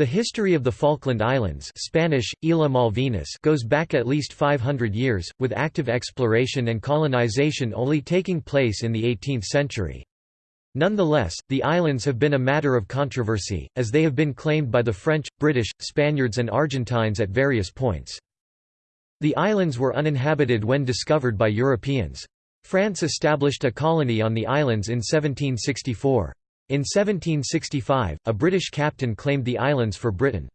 The history of the Falkland Islands Spanish, Isla Malvinas goes back at least 500 years, with active exploration and colonization only taking place in the 18th century. Nonetheless, the islands have been a matter of controversy, as they have been claimed by the French, British, Spaniards and Argentines at various points. The islands were uninhabited when discovered by Europeans. France established a colony on the islands in 1764. In 1765, a British captain claimed the islands for Britain.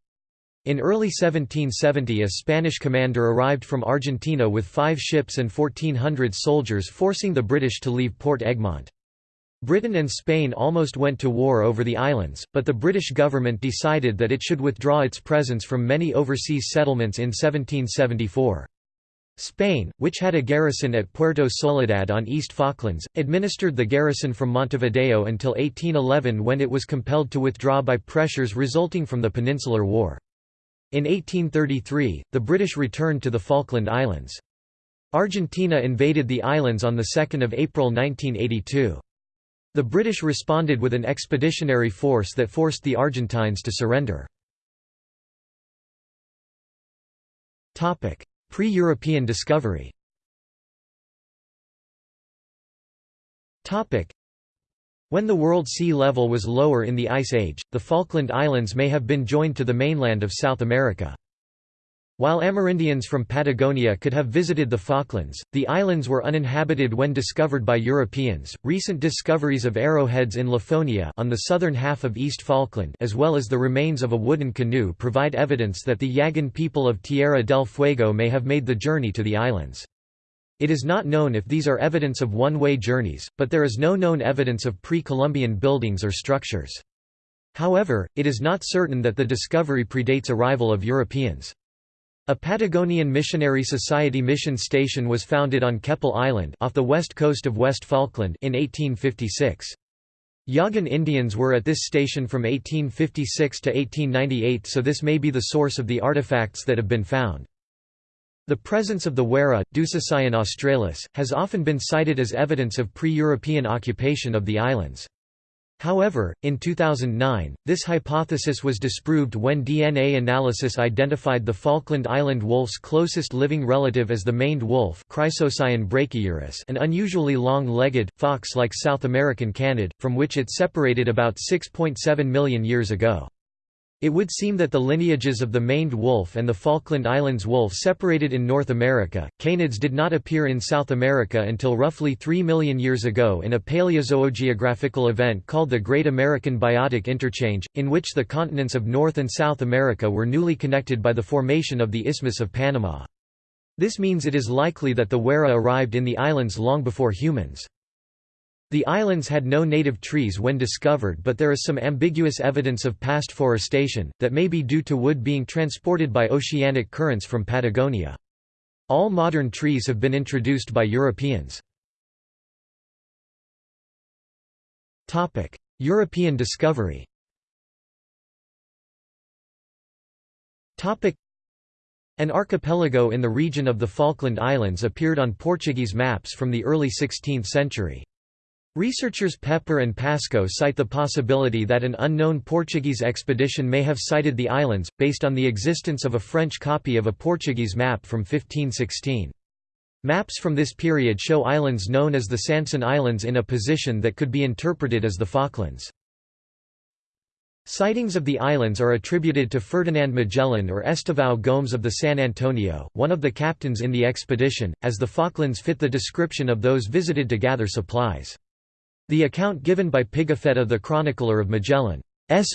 In early 1770 a Spanish commander arrived from Argentina with five ships and 1,400 soldiers forcing the British to leave Port Egmont. Britain and Spain almost went to war over the islands, but the British government decided that it should withdraw its presence from many overseas settlements in 1774. Spain, which had a garrison at Puerto Soledad on East Falklands, administered the garrison from Montevideo until 1811 when it was compelled to withdraw by pressures resulting from the Peninsular War. In 1833, the British returned to the Falkland Islands. Argentina invaded the islands on 2 April 1982. The British responded with an expeditionary force that forced the Argentines to surrender. Pre-European discovery When the world sea level was lower in the Ice Age, the Falkland Islands may have been joined to the mainland of South America. While Amerindians from Patagonia could have visited the Falklands, the islands were uninhabited when discovered by Europeans. Recent discoveries of arrowheads in Lafonia on the southern half of East Falkland, as well as the remains of a wooden canoe, provide evidence that the Yagan people of Tierra del Fuego may have made the journey to the islands. It is not known if these are evidence of one-way journeys, but there is no known evidence of pre-Columbian buildings or structures. However, it is not certain that the discovery predates arrival of Europeans. A Patagonian Missionary Society mission station was founded on Keppel Island off the west coast of West Falkland in 1856. Yagan Indians were at this station from 1856 to 1898 so this may be the source of the artifacts that have been found. The presence of the warrah, Dusicyon australis, has often been cited as evidence of pre-European occupation of the islands. However, in 2009, this hypothesis was disproved when DNA analysis identified the Falkland Island wolf's closest living relative as the maned wolf an unusually long-legged, fox-like South American canid, from which it separated about 6.7 million years ago. It would seem that the lineages of the maned wolf and the Falkland Islands wolf separated in North America. Canids did not appear in South America until roughly 3 million years ago in a paleozoogeographical event called the Great American Biotic Interchange, in which the continents of North and South America were newly connected by the formation of the Isthmus of Panama. This means it is likely that the warrah arrived in the islands long before humans. The islands had no native trees when discovered but there is some ambiguous evidence of past forestation, that may be due to wood being transported by oceanic currents from Patagonia. All modern trees have been introduced by Europeans. European discovery An archipelago in the region of the Falkland Islands appeared on Portuguese maps from the early 16th century. Researchers Pepper and Pascoe cite the possibility that an unknown Portuguese expedition may have sighted the islands, based on the existence of a French copy of a Portuguese map from 1516. Maps from this period show islands known as the Sanson Islands in a position that could be interpreted as the Falklands. Sightings of the islands are attributed to Ferdinand Magellan or Estevão Gomes of the San Antonio, one of the captains in the expedition, as the Falklands fit the description of those visited to gather supplies. The account given by Pigafetta the chronicler of Magellan's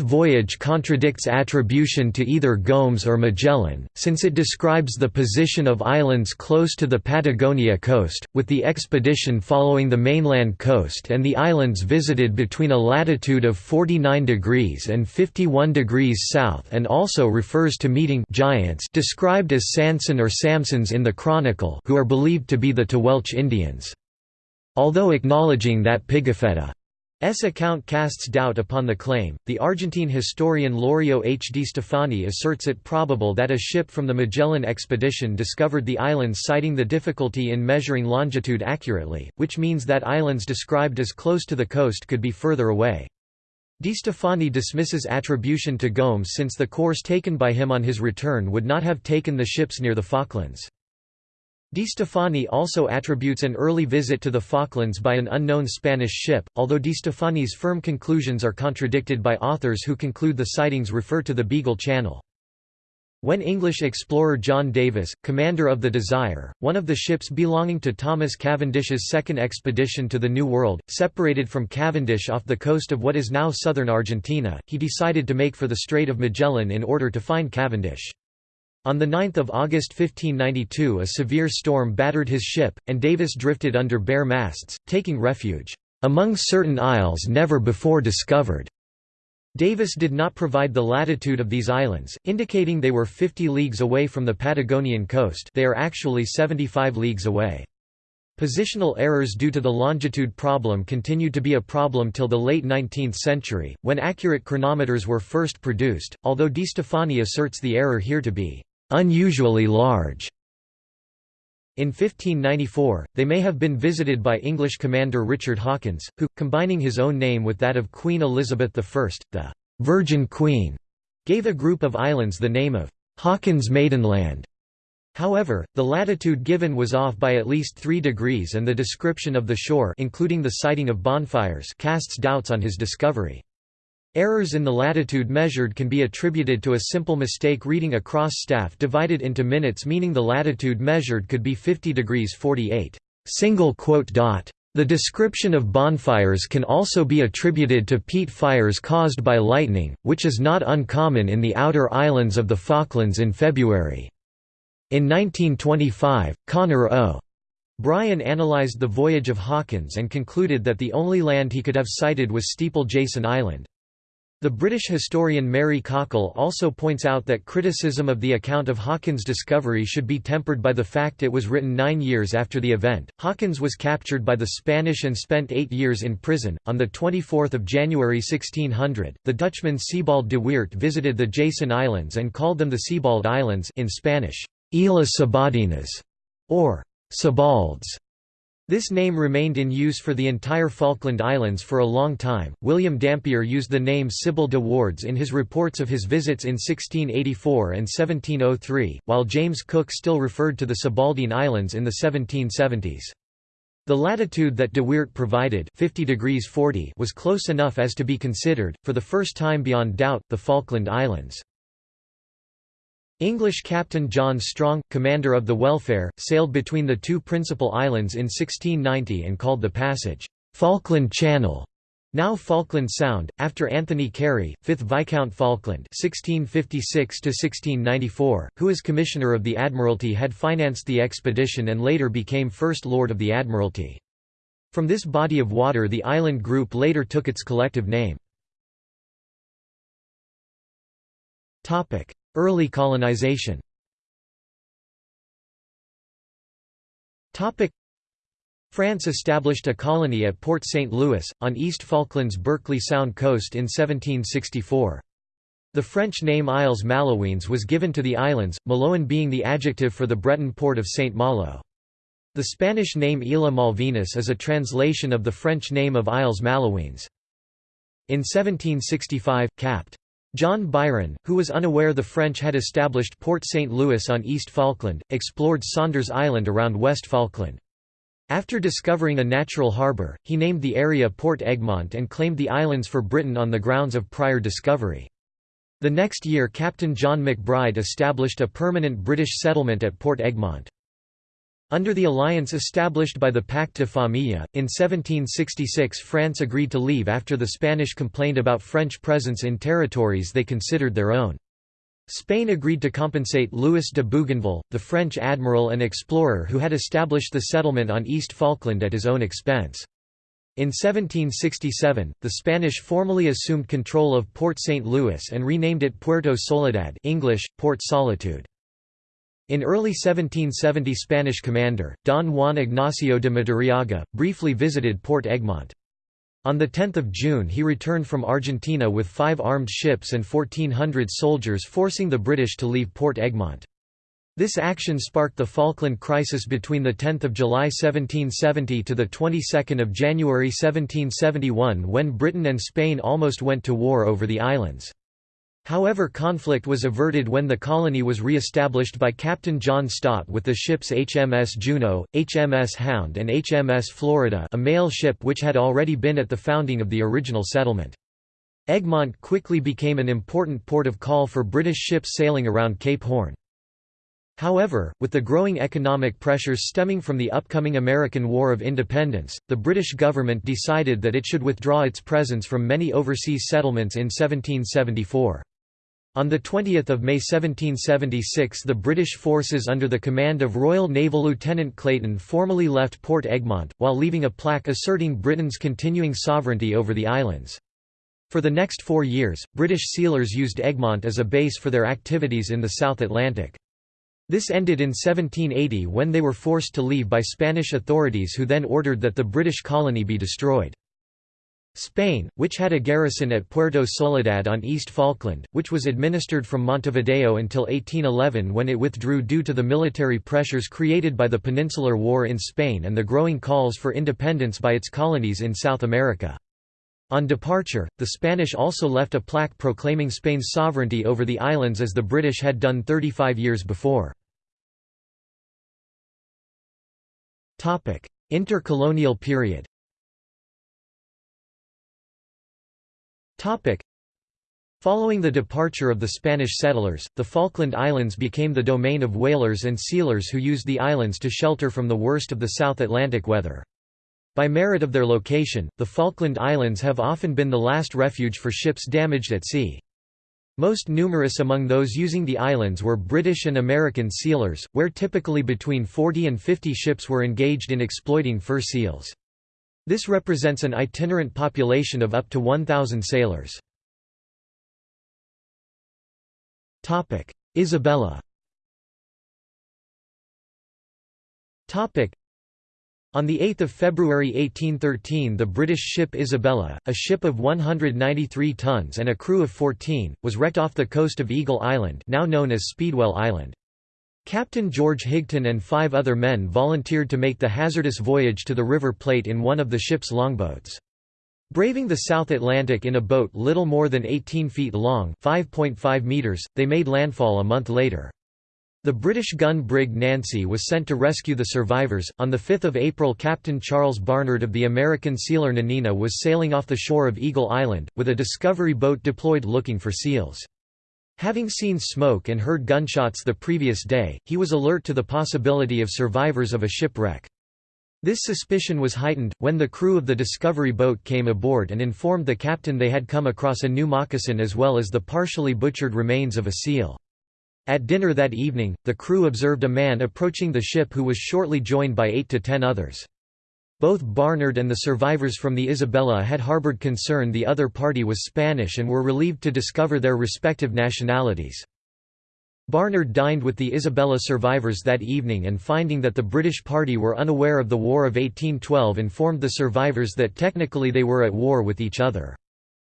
voyage contradicts attribution to either Gomes or Magellan, since it describes the position of islands close to the Patagonia coast, with the expedition following the mainland coast and the islands visited between a latitude of 49 degrees and 51 degrees south and also refers to meeting giants described as Sanson or Samsons in the Chronicle who are believed to be the Tehuelche Indians. Although acknowledging that Pigafetta's account casts doubt upon the claim, the Argentine historian Laurio H. Destéfani asserts it probable that a ship from the Magellan expedition discovered the islands citing the difficulty in measuring longitude accurately, which means that islands described as close to the coast could be further away. Di Stefani dismisses attribution to Gomes since the course taken by him on his return would not have taken the ships near the Falklands. Destéfani also attributes an early visit to the Falklands by an unknown Spanish ship, although Destéfani's firm conclusions are contradicted by authors who conclude the sightings refer to the Beagle Channel. When English explorer John Davis, commander of the Desire, one of the ships belonging to Thomas Cavendish's second expedition to the New World, separated from Cavendish off the coast of what is now southern Argentina, he decided to make for the Strait of Magellan in order to find Cavendish. On 9 August 1592 a severe storm battered his ship, and Davis drifted under bare masts, taking refuge, "...among certain isles never before discovered." Davis did not provide the latitude of these islands, indicating they were 50 leagues away from the Patagonian coast they are actually 75 leagues away. Positional errors due to the longitude problem continued to be a problem till the late 19th century, when accurate chronometers were first produced, although Destéfani asserts the error here to be «unusually large». In 1594, they may have been visited by English commander Richard Hawkins, who, combining his own name with that of Queen Elizabeth I, the «Virgin Queen», gave a group of islands the name of «Hawkins Maidenland». However, the latitude given was off by at least 3 degrees and the description of the shore including the sighting of bonfires casts doubts on his discovery. Errors in the latitude measured can be attributed to a simple mistake reading a cross staff divided into minutes meaning the latitude measured could be 50 degrees 48. Single quote dot. The description of bonfires can also be attributed to peat fires caused by lightning, which is not uncommon in the outer islands of the Falklands in February. In 1925, Connor O. Bryan analyzed the voyage of Hawkins and concluded that the only land he could have sighted was Steeple Jason Island. The British historian Mary Cawkell also points out that criticism of the account of Hawkins' discovery should be tempered by the fact it was written nine years after the event. Hawkins was captured by the Spanish and spent eight years in prison. On 24 January 1600, the Dutchman Sebald de Weert visited the Jason Islands and called them the Sebald Islands in Spanish, Islas Sebaldinas, or Sebalds. This name remained in use for the entire Falkland Islands for a long time. William Dampier used the name Sybil de Wardes in his reports of his visits in 1684 and 1703, while James Cook still referred to the Sebaldine Islands in the 1770s. The latitude that de Weert provided 50 degrees 40 was close enough as to be considered, for the first time beyond doubt, the Falkland Islands. English Captain John Strong, commander of the Welfare, sailed between the two principal islands in 1690 and called the passage, "'Falkland Channel' now Falkland Sound, after Anthony Carey, 5th Viscount Falkland (1656–1694), who as Commissioner of the Admiralty had financed the expedition and later became First Lord of the Admiralty. From this body of water the island group later took its collective name. Early colonization France established a colony at Port St. Louis, on East Falklands' Berkeley Sound coast in 1764. The French name Isles Malouines was given to the islands, Malouin being the adjective for the Breton port of St. Malo. The Spanish name Isla Malvinas is a translation of the French name of Isles Malouines. In 1765, Capt. John Byron, who was unaware the French had established Port St. Louis on East Falkland, explored Saunders Island around West Falkland. After discovering a natural harbour, he named the area Port Egmont and claimed the islands for Britain on the grounds of prior discovery. The next year Captain John MacBride established a permanent British settlement at Port Egmont. Under the alliance established by the Pacte de Famille, in 1766 France agreed to leave after the Spanish complained about French presence in territories they considered their own. Spain agreed to compensate Louis de Bougainville, the French admiral and explorer who had established the settlement on East Falkland at his own expense. In 1767, the Spanish formally assumed control of Port St. Louis and renamed it Puerto Soledad English, Port Solitude. In early 1770 Spanish commander, Don Juan Ignacio de Madariaga, briefly visited Port Egmont. On 10 June he returned from Argentina with five armed ships and 1,400 soldiers forcing the British to leave Port Egmont. This action sparked the Falkland Crisis between 10 July 1770 to 22 January 1771 when Britain and Spain almost went to war over the islands. However conflict was averted when the colony was re-established by Captain John Stott with the ships HMS Juno, HMS Hound and HMS Florida a mail ship which had already been at the founding of the original settlement. Egmont quickly became an important port of call for British ships sailing around Cape Horn. However, with the growing economic pressures stemming from the upcoming American War of Independence, the British government decided that it should withdraw its presence from many overseas settlements in 1774. On 20 May 1776 the British forces under the command of Royal Naval Lieutenant Clayton formally left Port Egmont, while leaving a plaque asserting Britain's continuing sovereignty over the islands. For the next four years, British sealers used Egmont as a base for their activities in the South Atlantic. This ended in 1780 when they were forced to leave by Spanish authorities who then ordered that the British colony be destroyed. Spain, which had a garrison at Puerto Soledad on East Falkland, which was administered from Montevideo until 1811 when it withdrew due to the military pressures created by the Peninsular War in Spain and the growing calls for independence by its colonies in South America. On departure, the Spanish also left a plaque proclaiming Spain's sovereignty over the islands as the British had done 35 years before. Intercolonial period Following the departure of the Spanish settlers, the Falkland Islands became the domain of whalers and sealers who used the islands to shelter from the worst of the South Atlantic weather. By merit of their location, the Falkland Islands have often been the last refuge for ships damaged at sea. Most numerous among those using the islands were British and American sealers, where typically between 40 and 50 ships were engaged in exploiting fur seals. This represents an itinerant population of up to 1,000 sailors. Isabella on 8 February 1813 the British ship Isabella, a ship of 193 tons and a crew of 14, was wrecked off the coast of Eagle Island now known as Speedwell Island. Captain George Higton and five other men volunteered to make the hazardous voyage to the River Plate in one of the ship's longboats. Braving the South Atlantic in a boat little more than 18 feet long 5.5 meters, they made landfall a month later. The British gun brig Nancy was sent to rescue the survivors. On 5 April, Captain Charles Barnard of the American sealer Nanina was sailing off the shore of Eagle Island, with a discovery boat deployed looking for seals. Having seen smoke and heard gunshots the previous day, he was alert to the possibility of survivors of a shipwreck. This suspicion was heightened, when the crew of the Discovery boat came aboard and informed the captain they had come across a new moccasin as well as the partially butchered remains of a seal. At dinner that evening, the crew observed a man approaching the ship who was shortly joined by eight to ten others. Both Barnard and the survivors from the Isabella had harbored concern the other party was Spanish and were relieved to discover their respective nationalities. Barnard dined with the Isabella survivors that evening and finding that the British party were unaware of the War of 1812 informed the survivors that technically they were at war with each other.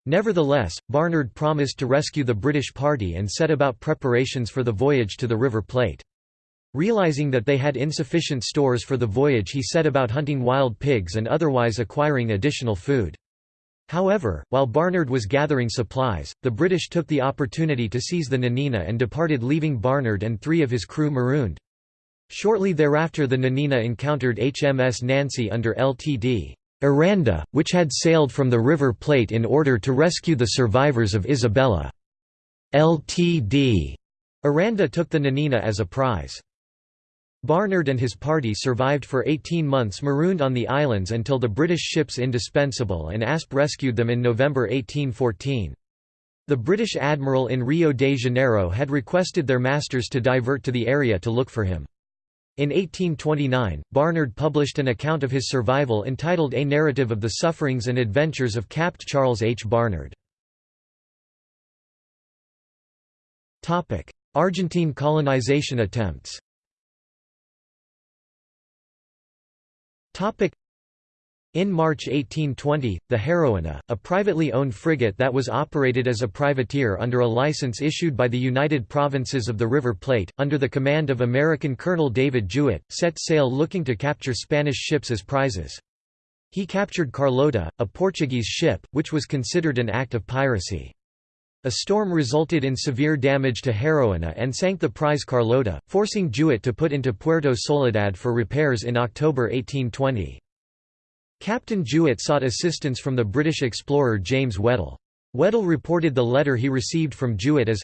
Nevertheless, Barnard promised to rescue the British party and set about preparations for the voyage to the River Plate. Realizing that they had insufficient stores for the voyage he set about hunting wild pigs and otherwise acquiring additional food. However, while Barnard was gathering supplies, the British took the opportunity to seize the Nanina and departed leaving Barnard and three of his crew marooned. Shortly thereafter the Nanina encountered HMS Nancy under Ltd. Aranda, which had sailed from the River Plate in order to rescue the survivors of Isabella. Ltd. Aranda took the Nanina as a prize. Barnard and his party survived for 18 months marooned on the islands until the British ships Indispensable and Asp rescued them in November 1814. The British admiral in Rio de Janeiro had requested their masters to divert to the area to look for him. In 1829, Barnard published an account of his survival entitled A Narrative of the Sufferings and Adventures of Capt. Charles H. Barnard. Argentine colonization attempts In March 1820, the Heroina, a privately owned frigate that was operated as a privateer under a license issued by the United Provinces of the River Plate, under the command of American Colonel David Jewett, set sail looking to capture Spanish ships as prizes. He captured Carlota, a Portuguese ship, which was considered an act of piracy. A storm resulted in severe damage to Heroina and sank the prize Carlota, forcing Jewett to put into Puerto Soledad for repairs in October 1820. Captain Jewett sought assistance from the British explorer James Weddell. Weddell reported the letter he received from Jewett as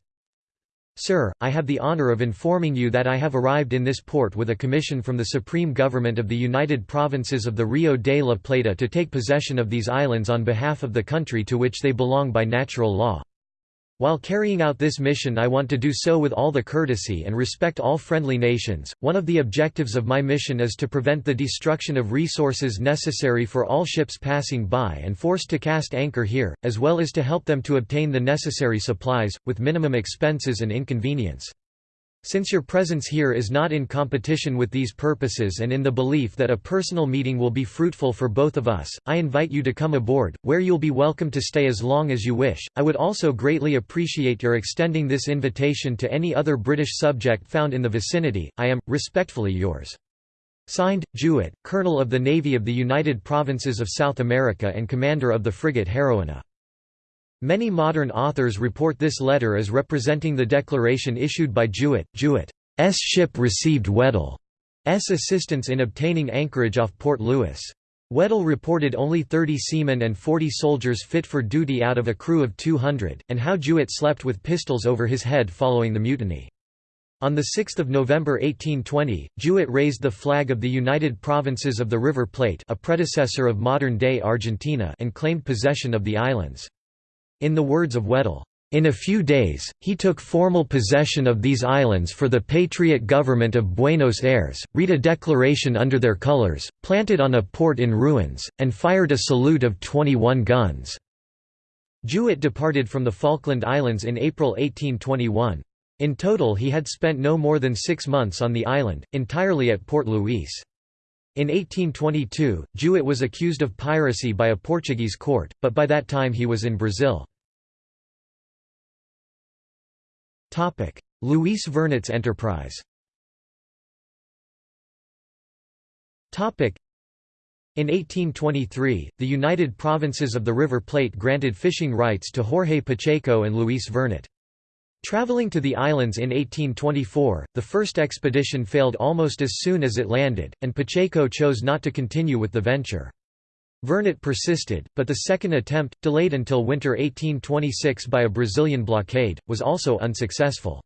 Sir, I have the honor of informing you that I have arrived in this port with a commission from the Supreme Government of the United Provinces of the Rio de la Plata to take possession of these islands on behalf of the country to which they belong by natural law. While carrying out this mission I want to do so with all the courtesy and respect all friendly nations. One of the objectives of my mission is to prevent the destruction of resources necessary for all ships passing by and forced to cast anchor here, as well as to help them to obtain the necessary supplies, with minimum expenses and inconvenience. Since your presence here is not in competition with these purposes and in the belief that a personal meeting will be fruitful for both of us, I invite you to come aboard, where you'll be welcome to stay as long as you wish. I would also greatly appreciate your extending this invitation to any other British subject found in the vicinity. I am, respectfully yours. Signed, Jewett, Colonel of the Navy of the United Provinces of South America and Commander of the frigate Heroina. Many modern authors report this letter as representing the declaration issued by Jewett. Jewett's ship received Weddell's assistance in obtaining anchorage off Port Louis. Weddell reported only 30 seamen and 40 soldiers fit for duty out of a crew of 200, and how Jewett slept with pistols over his head following the mutiny. On 6 November 1820, Jewett raised the flag of the United Provinces of the River Plate a predecessor of modern-day Argentina and claimed possession of the islands. In the words of Weddell, in a few days, he took formal possession of these islands for the Patriot government of Buenos Aires, read a declaration under their colors, planted on a port in ruins, and fired a salute of 21 guns. Jewett departed from the Falkland Islands in April 1821. In total he had spent no more than six months on the island, entirely at Port Louis. In 1822, Jewett was accused of piracy by a Portuguese court, but by that time he was in Brazil. Luis Vernet's enterprise in 1823, the United Provinces of the River Plate granted fishing rights to Jorge Pacheco and Luis Vernet. Traveling to the islands in 1824, the first expedition failed almost as soon as it landed, and Pacheco chose not to continue with the venture. Vernet persisted, but the second attempt, delayed until winter 1826 by a Brazilian blockade, was also unsuccessful.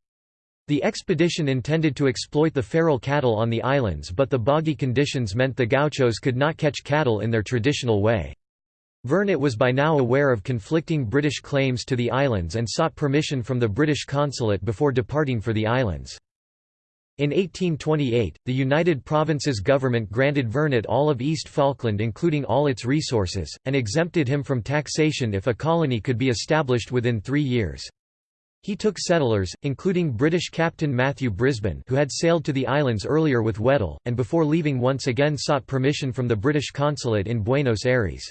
The expedition intended to exploit the feral cattle on the islands but the boggy conditions meant the gauchos could not catch cattle in their traditional way. Vernet was by now aware of conflicting British claims to the islands and sought permission from the British consulate before departing for the islands. In 1828, the United Provinces government granted Vernet all of East Falkland including all its resources, and exempted him from taxation if a colony could be established within three years. He took settlers, including British Captain Matthew Brisbane who had sailed to the islands earlier with Weddell, and before leaving once again sought permission from the British consulate in Buenos Aires.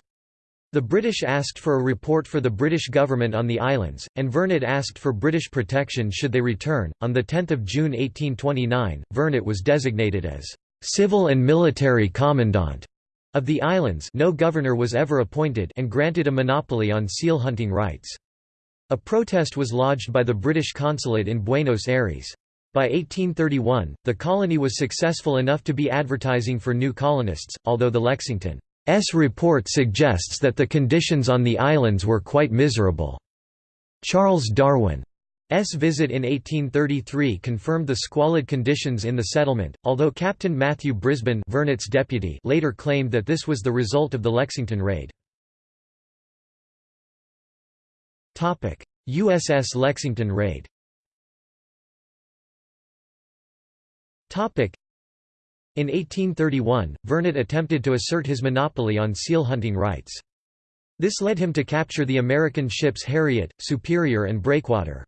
The British asked for a report for the British government on the islands, and Vernet asked for British protection should they return. On 10 June 1829, Vernet was designated as civil and military commandant of the islands no governor was ever appointed and granted a monopoly on seal hunting rights. A protest was lodged by the British consulate in Buenos Aires. By 1831, the colony was successful enough to be advertising for new colonists, although the Lexington S report suggests that the conditions on the islands were quite miserable. Charles Darwin's visit in 1833 confirmed the squalid conditions in the settlement, although Captain Matthew Brisbane Vernet's deputy later claimed that this was the result of the Lexington raid. USS Lexington raid in 1831, Vernet attempted to assert his monopoly on seal hunting rights. This led him to capture the American ships Harriet, Superior and Breakwater.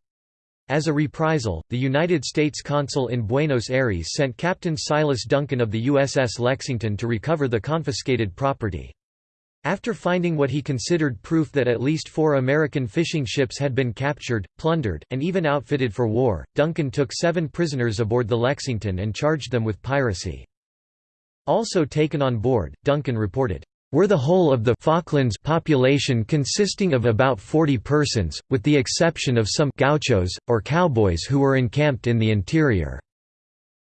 As a reprisal, the United States consul in Buenos Aires sent Captain Silas Duncan of the USS Lexington to recover the confiscated property. After finding what he considered proof that at least four American fishing ships had been captured, plundered, and even outfitted for war, Duncan took seven prisoners aboard the Lexington and charged them with piracy. Also taken on board, Duncan reported, were the whole of the Falklands population consisting of about 40 persons, with the exception of some gauchos, or cowboys who were encamped in the interior.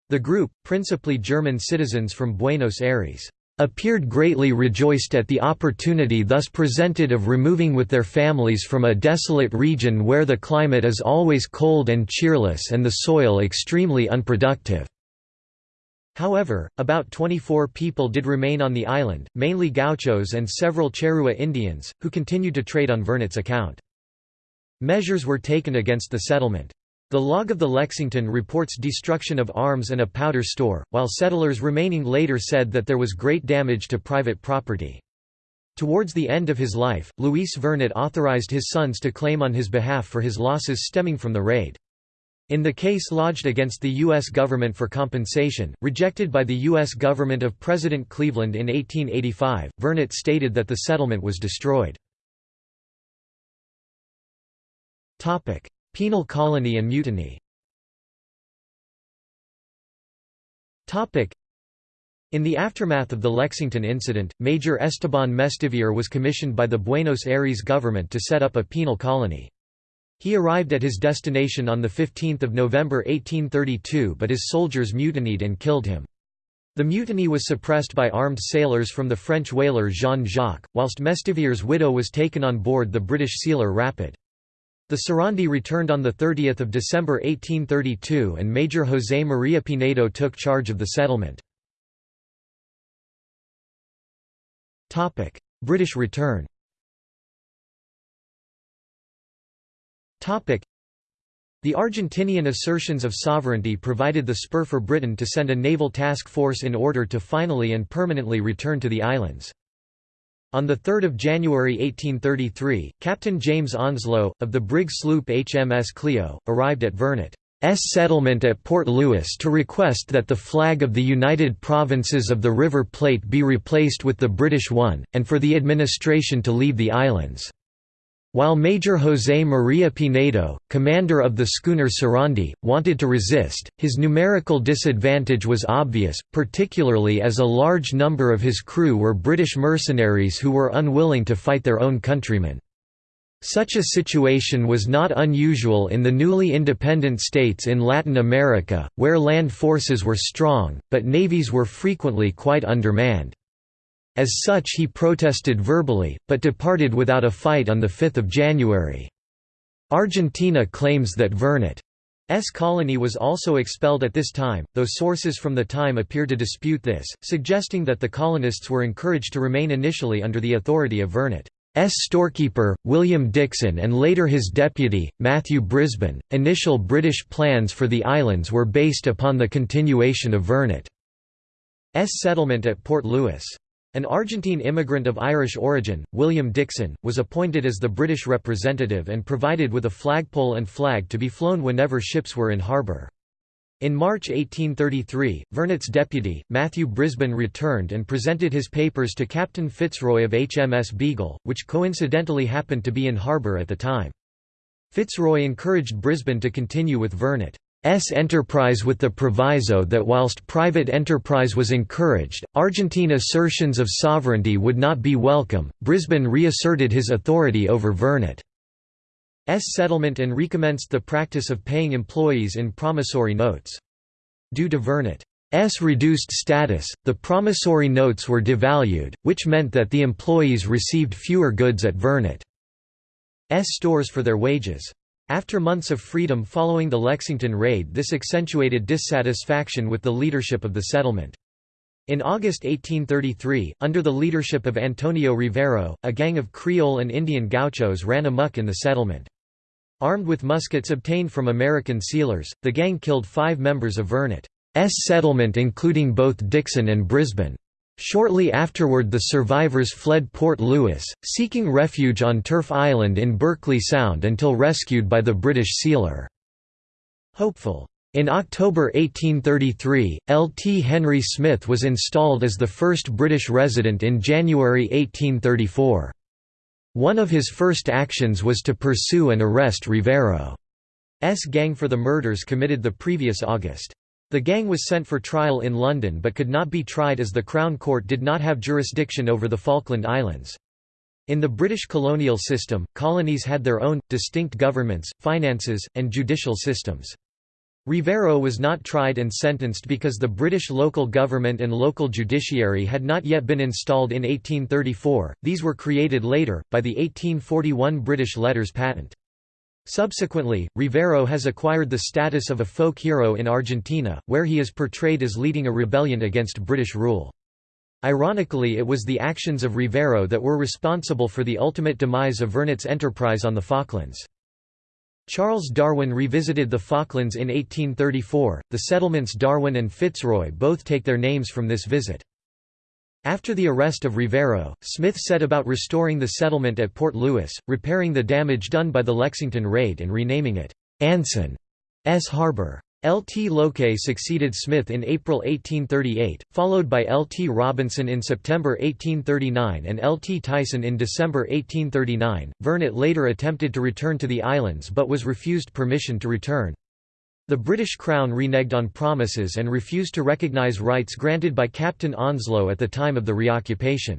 The group, principally German citizens from Buenos Aires, appeared greatly rejoiced at the opportunity thus presented of removing with their families from a desolate region where the climate is always cold and cheerless and the soil extremely unproductive. However, about 24 people did remain on the island, mainly gauchos and several Charrua Indians, who continued to trade on Vernet's account. Measures were taken against the settlement. The log of the Lexington reports destruction of arms and a powder store, while settlers remaining later said that there was great damage to private property. Towards the end of his life, Luis Vernet authorized his sons to claim on his behalf for his losses stemming from the raid. In the case lodged against the U.S. government for compensation, rejected by the U.S. government of President Cleveland in 1885, Vernet stated that the settlement was destroyed. Penal colony and mutiny in the aftermath of the Lexington incident, Major Esteban Mestivier was commissioned by the Buenos Aires government to set up a penal colony. He arrived at his destination on 15 November 1832 but his soldiers mutinied and killed him. The mutiny was suppressed by armed sailors from the French whaler Jean-Jacques, whilst Mestivier's widow was taken on board the British sealer Rapid. The Sarandi returned on 30 December 1832 and Major José María Pinedo took charge of the settlement. British return the Argentinian assertions of sovereignty provided the spur for Britain to send a naval task force in order to finally and permanently return to the islands. On 3 January 1833, Captain James Onslow, of the brig sloop HMS Clio, arrived at Vernet's settlement at Port Louis to request that the flag of the United Provinces of the River Plate be replaced with the British one, and for the administration to leave the islands. While Major José María Pinedo, commander of the schooner Sarandi, wanted to resist, his numerical disadvantage was obvious, particularly as a large number of his crew were British mercenaries who were unwilling to fight their own countrymen. Such a situation was not unusual in the newly independent states in Latin America, where land forces were strong, but navies were frequently quite undermanned. As such he protested verbally, but departed without a fight on 5 January. Argentina claims that Vernet's colony was also expelled at this time, though sources from the time appear to dispute this, suggesting that the colonists were encouraged to remain initially under the authority of Vernet's storekeeper, William Dixon and later his deputy, Matthew Brisbane. Initial British plans for the islands were based upon the continuation of Vernet's settlement at Port Louis. An Argentine immigrant of Irish origin, William Dixon, was appointed as the British representative and provided with a flagpole and flag to be flown whenever ships were in harbour. In March 1833, Vernet's deputy, Matthew Brisbane returned and presented his papers to Captain Fitzroy of HMS Beagle, which coincidentally happened to be in harbour at the time. Fitzroy encouraged Brisbane to continue with Vernet. S enterprise with the proviso that whilst private enterprise was encouraged, Argentine assertions of sovereignty would not be welcome. Brisbane reasserted his authority over Vernet's settlement and recommenced the practice of paying employees in promissory notes. Due to Vernet's reduced status, the promissory notes were devalued, which meant that the employees received fewer goods at Vernet's stores for their wages. After months of freedom following the Lexington raid this accentuated dissatisfaction with the leadership of the settlement. In August 1833, under the leadership of Antonio Rivero, a gang of Creole and Indian gauchos ran amuck in the settlement. Armed with muskets obtained from American sealers, the gang killed five members of Vernet's settlement including both Dixon and Brisbane. Shortly afterward the survivors fled Port Louis, seeking refuge on Turf Island in Berkeley Sound until rescued by the British sealer. Hopeful In October 1833, L. T. Henry Smith was installed as the first British resident in January 1834. One of his first actions was to pursue and arrest Rivero's gang for the murders committed the previous August. The gang was sent for trial in London but could not be tried as the Crown Court did not have jurisdiction over the Falkland Islands. In the British colonial system, colonies had their own, distinct governments, finances, and judicial systems. Rivero was not tried and sentenced because the British local government and local judiciary had not yet been installed in 1834, these were created later, by the 1841 British Letters Patent. Subsequently, Rivero has acquired the status of a folk hero in Argentina, where he is portrayed as leading a rebellion against British rule. Ironically it was the actions of Rivero that were responsible for the ultimate demise of Vernet's enterprise on the Falklands. Charles Darwin revisited the Falklands in 1834. The settlements Darwin and Fitzroy both take their names from this visit. After the arrest of Rivero, Smith set about restoring the settlement at Port Louis, repairing the damage done by the Lexington raid and renaming it Anson's Harbor. L. T. Lowcay succeeded Smith in April 1838, followed by L. T. Robinson in September 1839 and L. T. Tyson in December 1839. Vernet later attempted to return to the islands but was refused permission to return. The British Crown reneged on promises and refused to recognise rights granted by Captain Onslow at the time of the reoccupation.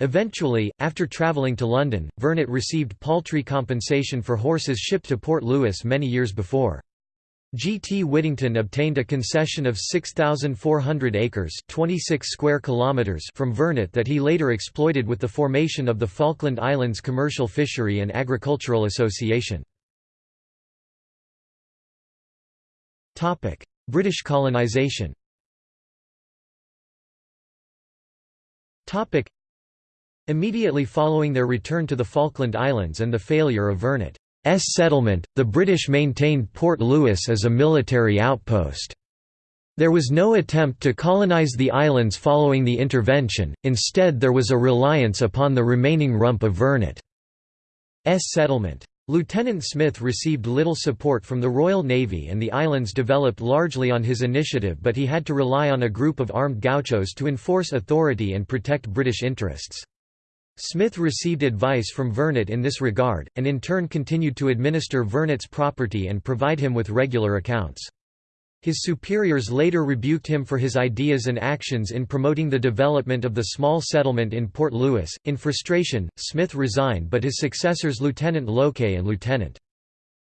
Eventually, after travelling to London, Vernet received paltry compensation for horses shipped to Port Louis many years before. G. T. Whittington obtained a concession of 6,400 acres 26 square kilometers from Vernet that he later exploited with the formation of the Falkland Islands Commercial Fishery and Agricultural Association. British colonisation Topic: Immediately following their return to the Falkland Islands and the failure of Vernet S settlement, the British maintained Port Louis as a military outpost. There was no attempt to colonize the islands following the intervention, instead there was a reliance upon the remaining rump of Vernet's settlement. Lieutenant Smith received little support from the Royal Navy and the islands developed largely on his initiative but he had to rely on a group of armed gauchos to enforce authority and protect British interests. Smith received advice from Vernet in this regard, and in turn continued to administer Vernet's property and provide him with regular accounts. His superiors later rebuked him for his ideas and actions in promoting the development of the small settlement in Port Louis. In frustration, Smith resigned but his successors Lieutenant Lowcay and Lieutenant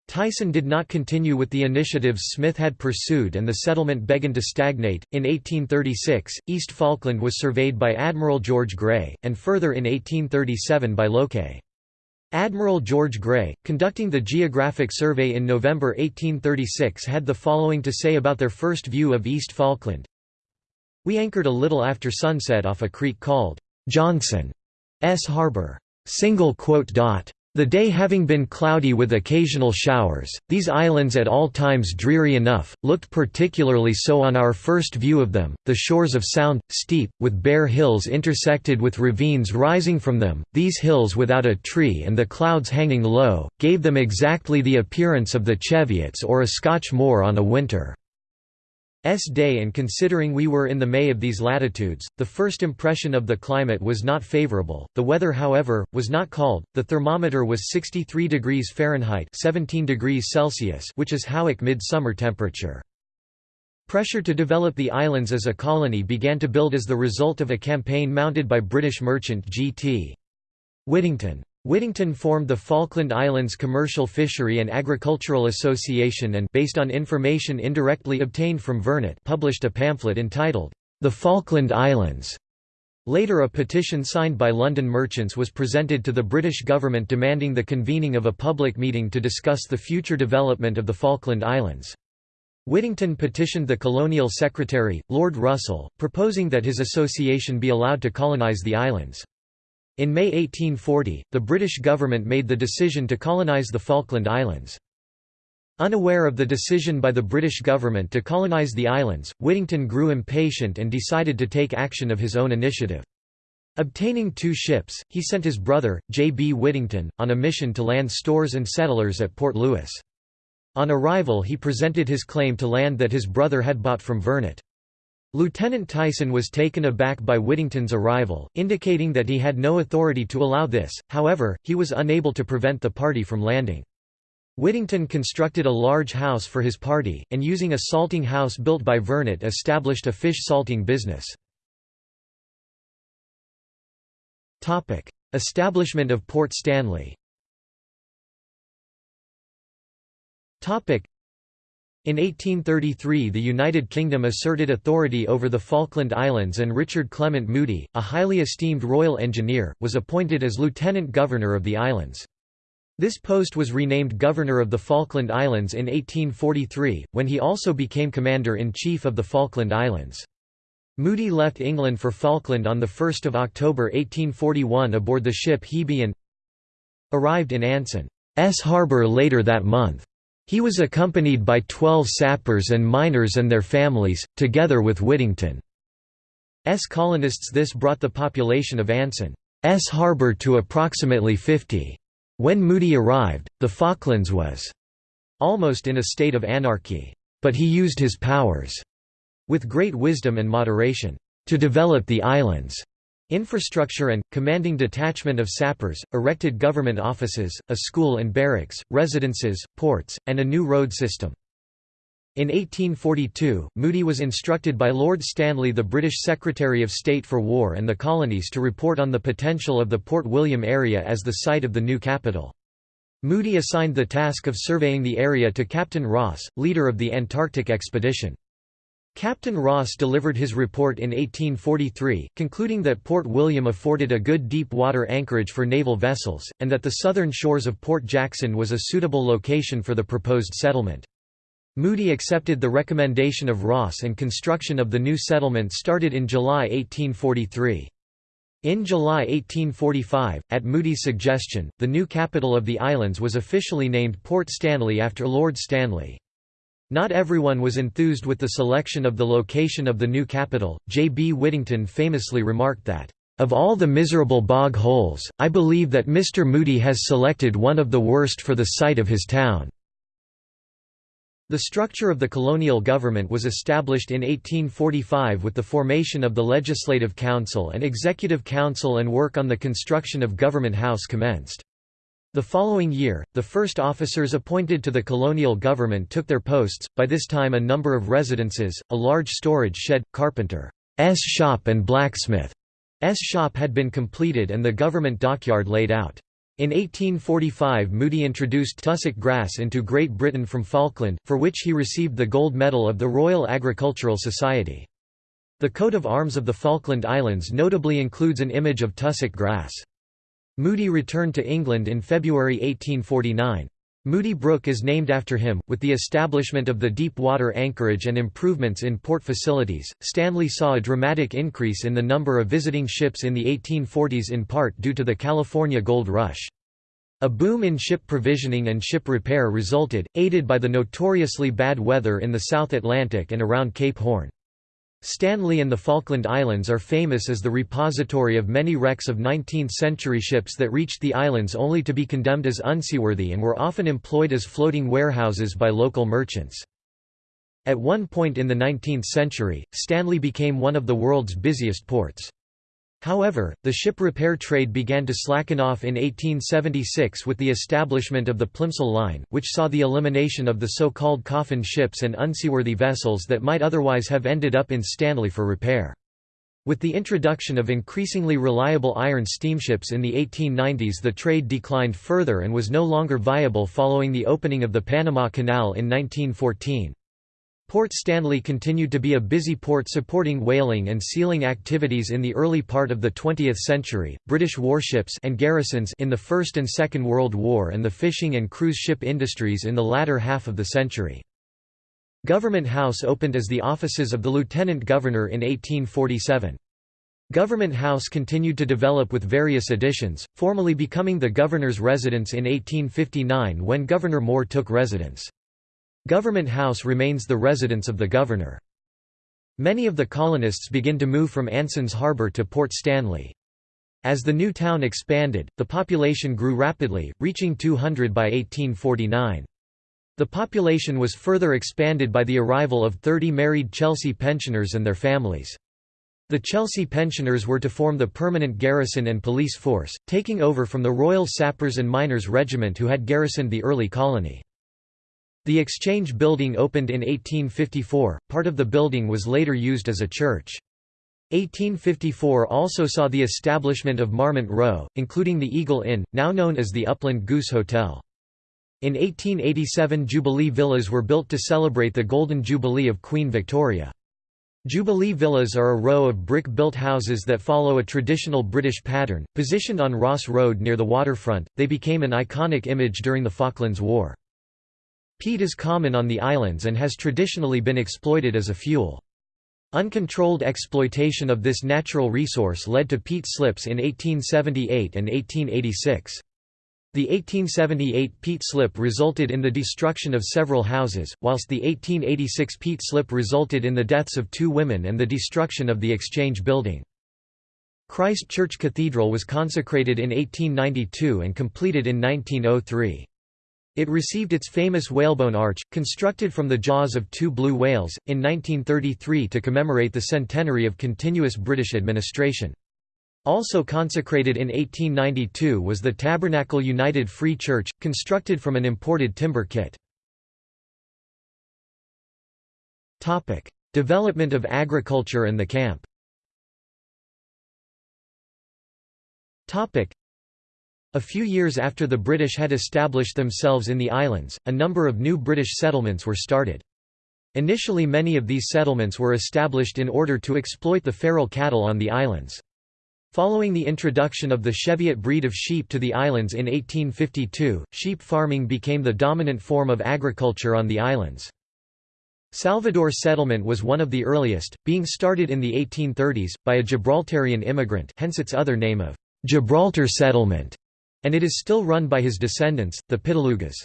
Tyson did not continue with the initiatives Smith had pursued and the settlement began to stagnate. In 1836, East Falkland was surveyed by Admiral George Grey, and further in 1837 by Lowcay. Admiral George Grey, conducting the Geographic Survey in November 1836 had the following to say about their first view of East Falkland. We anchored a little after sunset off a creek called Johnson's Harbour. The day having been cloudy with occasional showers, these islands at all times dreary enough, looked particularly so on our first view of them, the shores of sound, steep, with bare hills intersected with ravines rising from them, these hills without a tree and the clouds hanging low, gave them exactly the appearance of the Cheviots or a Scotch moor on a winter. S day and considering we were in the May of these latitudes, the first impression of the climate was not favorable. The weather however, was not cold, the thermometer was 63 degrees Fahrenheit 17 degrees Celsius which is Howick midsummer temperature. Pressure to develop the islands as a colony began to build as the result of a campaign mounted by British merchant G.T. Whittington. Whittington formed the Falkland Islands Commercial Fishery and Agricultural Association and based on information indirectly obtained from Vernet published a pamphlet entitled, The Falkland Islands. Later a petition signed by London merchants was presented to the British government demanding the convening of a public meeting to discuss the future development of the Falkland Islands. Whittington petitioned the colonial secretary, Lord Russell, proposing that his association be allowed to colonise the islands. In May 1840, the British government made the decision to colonise the Falkland Islands. Unaware of the decision by the British government to colonise the islands, Whittington grew impatient and decided to take action of his own initiative. Obtaining two ships, he sent his brother, J. B. Whittington, on a mission to land stores and settlers at Port Louis. On arrival he presented his claim to land that his brother had bought from Vernet. Lieutenant Tyson was taken aback by Whittington's arrival, indicating that he had no authority to allow this, however, he was unable to prevent the party from landing. Whittington constructed a large house for his party, and using a salting house built by Vernet established a fish salting business. Establishment of Port Stanley in 1833 the United Kingdom asserted authority over the Falkland Islands and Richard Clement Moody, a highly esteemed royal engineer, was appointed as lieutenant governor of the islands. This post was renamed Governor of the Falkland Islands in 1843, when he also became Commander-in-Chief of the Falkland Islands. Moody left England for Falkland on 1 October 1841 aboard the ship Hebe and arrived in Anson's harbour later that month. He was accompanied by twelve sappers and miners and their families, together with Whittington's colonists this brought the population of Anson's harbour to approximately 50. When Moody arrived, the Falklands was almost in a state of anarchy. But he used his powers with great wisdom and moderation to develop the island's Infrastructure and, commanding detachment of sappers, erected government offices, a school and barracks, residences, ports, and a new road system. In 1842, Moody was instructed by Lord Stanley the British Secretary of State for War and the Colonies to report on the potential of the Port William area as the site of the new capital. Moody assigned the task of surveying the area to Captain Ross, leader of the Antarctic expedition. Captain Ross delivered his report in 1843, concluding that Port William afforded a good deep-water anchorage for naval vessels, and that the southern shores of Port Jackson was a suitable location for the proposed settlement. Moody accepted the recommendation of Ross and construction of the new settlement started in July 1843. In July 1845, at Moody's suggestion, the new capital of the islands was officially named Port Stanley after Lord Stanley. Not everyone was enthused with the selection of the location of the new capital. J. B. Whittington famously remarked that, Of all the miserable bog holes, I believe that Mr. Moody has selected one of the worst for the site of his town. The structure of the colonial government was established in 1845 with the formation of the Legislative Council and Executive Council and work on the construction of Government House commenced. The following year, the first officers appointed to the colonial government took their posts, by this time a number of residences, a large storage shed, carpenter's shop and blacksmith's shop had been completed and the government dockyard laid out. In 1845 Moody introduced tussock grass into Great Britain from Falkland, for which he received the gold medal of the Royal Agricultural Society. The coat of arms of the Falkland Islands notably includes an image of tussock grass. Moody returned to England in February 1849. Moody Brook is named after him. With the establishment of the deep water anchorage and improvements in port facilities, Stanley saw a dramatic increase in the number of visiting ships in the 1840s in part due to the California gold rush. A boom in ship provisioning and ship repair resulted, aided by the notoriously bad weather in the South Atlantic and around Cape Horn. Stanley and the Falkland Islands are famous as the repository of many wrecks of 19th-century ships that reached the islands only to be condemned as unseaworthy and were often employed as floating warehouses by local merchants. At one point in the 19th century, Stanley became one of the world's busiest ports. However, the ship repair trade began to slacken off in 1876 with the establishment of the Plimsoll Line, which saw the elimination of the so-called coffin ships and unseaworthy vessels that might otherwise have ended up in Stanley for repair. With the introduction of increasingly reliable iron steamships in the 1890s the trade declined further and was no longer viable following the opening of the Panama Canal in 1914. Port Stanley continued to be a busy port supporting whaling and sealing activities in the early part of the 20th century, British warships and garrisons in the First and Second World War and the fishing and cruise ship industries in the latter half of the century. Government House opened as the offices of the Lieutenant Governor in 1847. Government House continued to develop with various additions, formally becoming the Governor's residence in 1859 when Governor Moore took residence. Government House remains the residence of the governor. Many of the colonists begin to move from Anson's Harbour to Port Stanley. As the new town expanded, the population grew rapidly, reaching 200 by 1849. The population was further expanded by the arrival of 30 married Chelsea pensioners and their families. The Chelsea pensioners were to form the permanent garrison and police force, taking over from the Royal Sappers and Miners Regiment who had garrisoned the early colony. The Exchange Building opened in 1854, part of the building was later used as a church. 1854 also saw the establishment of Marmont Row, including the Eagle Inn, now known as the Upland Goose Hotel. In 1887 Jubilee Villas were built to celebrate the Golden Jubilee of Queen Victoria. Jubilee Villas are a row of brick-built houses that follow a traditional British pattern, positioned on Ross Road near the waterfront. They became an iconic image during the Falklands War. Peat is common on the islands and has traditionally been exploited as a fuel. Uncontrolled exploitation of this natural resource led to peat slips in 1878 and 1886. The 1878 peat slip resulted in the destruction of several houses, whilst the 1886 peat slip resulted in the deaths of two women and the destruction of the Exchange Building. Christ Church Cathedral was consecrated in 1892 and completed in 1903. It received its famous whalebone arch, constructed from the jaws of two blue whales, in 1933 to commemorate the centenary of continuous British administration. Also consecrated in 1892 was the Tabernacle United Free Church, constructed from an imported timber kit. Development of agriculture and the camp a few years after the British had established themselves in the islands, a number of new British settlements were started. Initially many of these settlements were established in order to exploit the feral cattle on the islands. Following the introduction of the Cheviot breed of sheep to the islands in 1852, sheep farming became the dominant form of agriculture on the islands. Salvador settlement was one of the earliest, being started in the 1830s, by a Gibraltarian immigrant hence its other name of Gibraltar settlement, and it is still run by his descendants, the Pitalugas.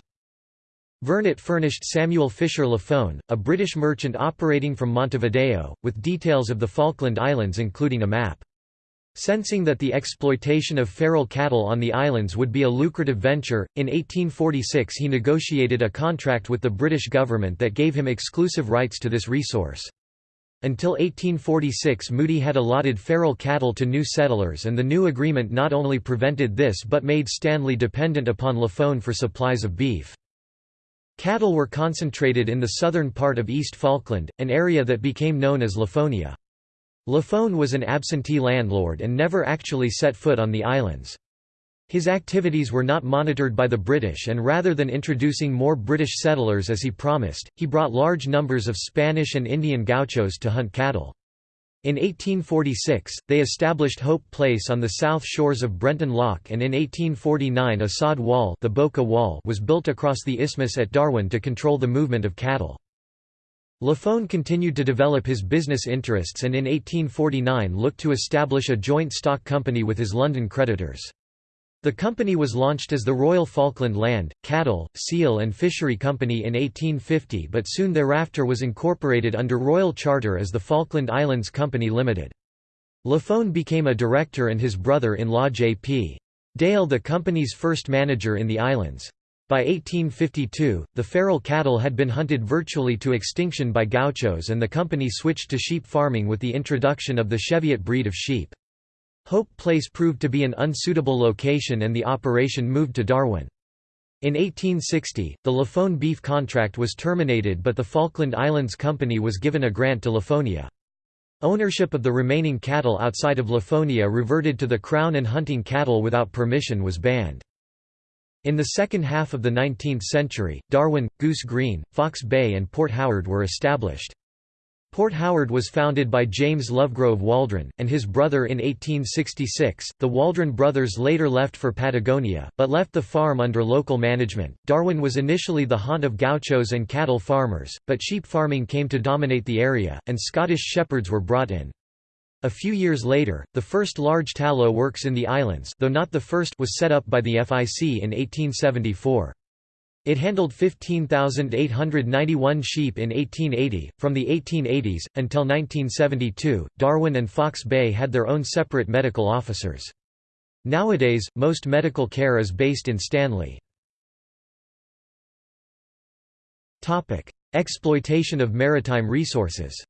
Vernet furnished Samuel Fisher Lafone, a British merchant operating from Montevideo, with details of the Falkland Islands including a map. Sensing that the exploitation of feral cattle on the islands would be a lucrative venture, in 1846 he negotiated a contract with the British government that gave him exclusive rights to this resource. Until 1846 Moody had allotted feral cattle to new settlers and the new agreement not only prevented this but made Stanley dependent upon Lafone for supplies of beef. Cattle were concentrated in the southern part of East Falkland, an area that became known as Lafonia. Lafone was an absentee landlord and never actually set foot on the islands. His activities were not monitored by the British and rather than introducing more British settlers as he promised, he brought large numbers of Spanish and Indian gauchos to hunt cattle. In 1846, they established Hope Place on the south shores of Brenton Loch and in 1849 a sod wall, the Boca wall was built across the isthmus at Darwin to control the movement of cattle. Lafone continued to develop his business interests and in 1849 looked to establish a joint stock company with his London creditors. The company was launched as the Royal Falkland Land, Cattle, Seal and Fishery Company in 1850 but soon thereafter was incorporated under royal charter as the Falkland Islands Company Limited. Lafone became a director and his brother-in-law J.P. Dale the company's first manager in the islands. By 1852, the feral cattle had been hunted virtually to extinction by gauchos and the company switched to sheep farming with the introduction of the Cheviot breed of sheep. Hope Place proved to be an unsuitable location and the operation moved to Darwin. In 1860, the Lafone beef contract was terminated but the Falkland Islands Company was given a grant to Lafonia. Ownership of the remaining cattle outside of Lafonia reverted to the Crown and hunting cattle without permission was banned. In the second half of the 19th century, Darwin, Goose Green, Fox Bay and Port Howard were established. Port Howard was founded by James Lovegrove Waldron, and his brother in 1866. The Waldron brothers later left for Patagonia, but left the farm under local management. Darwin was initially the haunt of gauchos and cattle farmers, but sheep farming came to dominate the area, and Scottish shepherds were brought in. A few years later, the first large tallow works in the islands though not the first was set up by the FIC in 1874. It handled 15,891 sheep in 1880. From the 1880s, until 1972, Darwin and Fox Bay had their own separate medical officers. Nowadays, most medical care is based in Stanley. Topic: Exploitation of maritime resources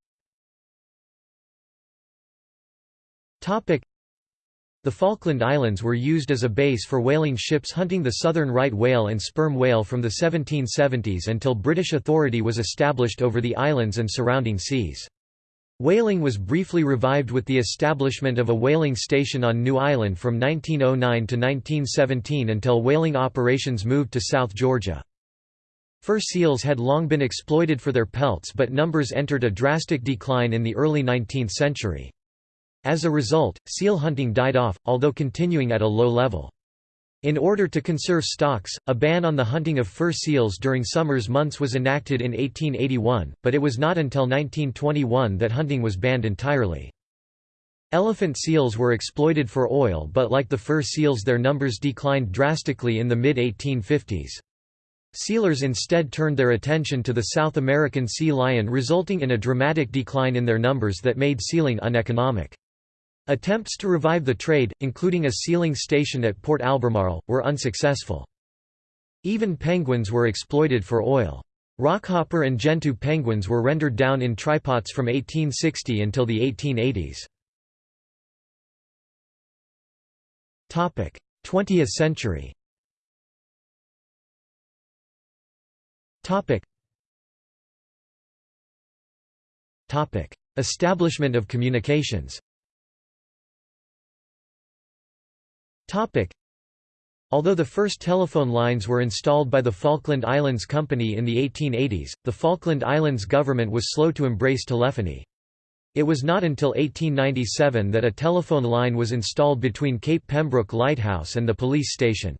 the Falkland Islands were used as a base for whaling ships hunting the southern right whale and sperm whale from the 1770s until British authority was established over the islands and surrounding seas. Whaling was briefly revived with the establishment of a whaling station on New Island from 1909 to 1917 until whaling operations moved to South Georgia. Fur seals had long been exploited for their pelts but numbers entered a drastic decline in the early 19th century. As a result, seal hunting died off, although continuing at a low level. In order to conserve stocks, a ban on the hunting of fur seals during summer's months was enacted in 1881, but it was not until 1921 that hunting was banned entirely. Elephant seals were exploited for oil but like the fur seals their numbers declined drastically in the mid-1850s. Sealers instead turned their attention to the South American sea lion resulting in a dramatic decline in their numbers that made sealing uneconomic. Attempts to revive the trade, including a sealing station at Port Albemarle, were unsuccessful. Even penguins were exploited for oil. Rockhopper and Gentoo penguins were rendered down in trypots from 1860 until the 1880s. 20th century Establishment of communications Although the first telephone lines were installed by the Falkland Islands Company in the 1880s, the Falkland Islands government was slow to embrace telephony. It was not until 1897 that a telephone line was installed between Cape Pembroke Lighthouse and the police station.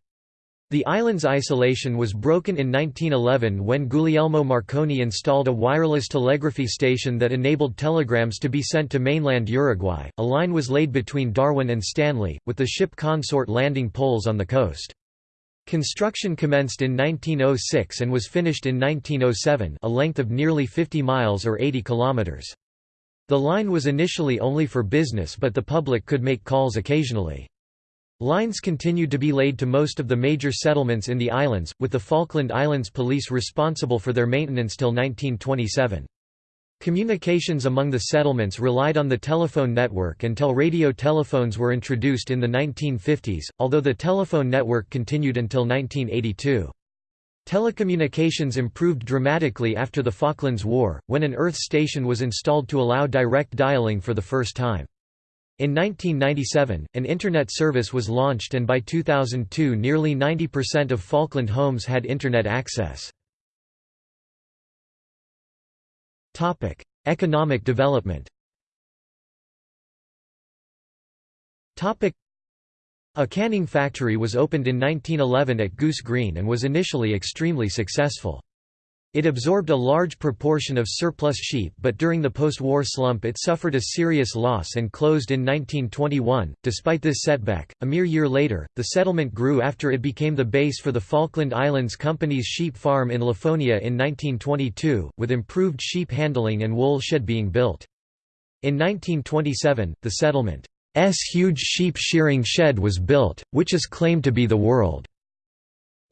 The island's isolation was broken in 1911 when Guglielmo Marconi installed a wireless telegraphy station that enabled telegrams to be sent to mainland Uruguay. A line was laid between Darwin and Stanley, with the ship consort landing poles on the coast. Construction commenced in 1906 and was finished in 1907, a length of nearly 50 miles or 80 kilometers. The line was initially only for business but the public could make calls occasionally. Lines continued to be laid to most of the major settlements in the islands, with the Falkland Islands Police responsible for their maintenance till 1927. Communications among the settlements relied on the telephone network until radio telephones were introduced in the 1950s, although the telephone network continued until 1982. Telecommunications improved dramatically after the Falklands War, when an Earth station was installed to allow direct dialing for the first time. In 1997, an Internet service was launched and by 2002 nearly 90% of Falkland homes had Internet access. Economic development A canning factory was opened in 1911 at Goose Green and was initially extremely successful. It absorbed a large proportion of surplus sheep but during the post-war slump it suffered a serious loss and closed in 1921. Despite this setback, a mere year later, the settlement grew after it became the base for the Falkland Islands Company's sheep farm in Lafonia in 1922, with improved sheep handling and wool shed being built. In 1927, the settlement's huge sheep shearing shed was built, which is claimed to be the world.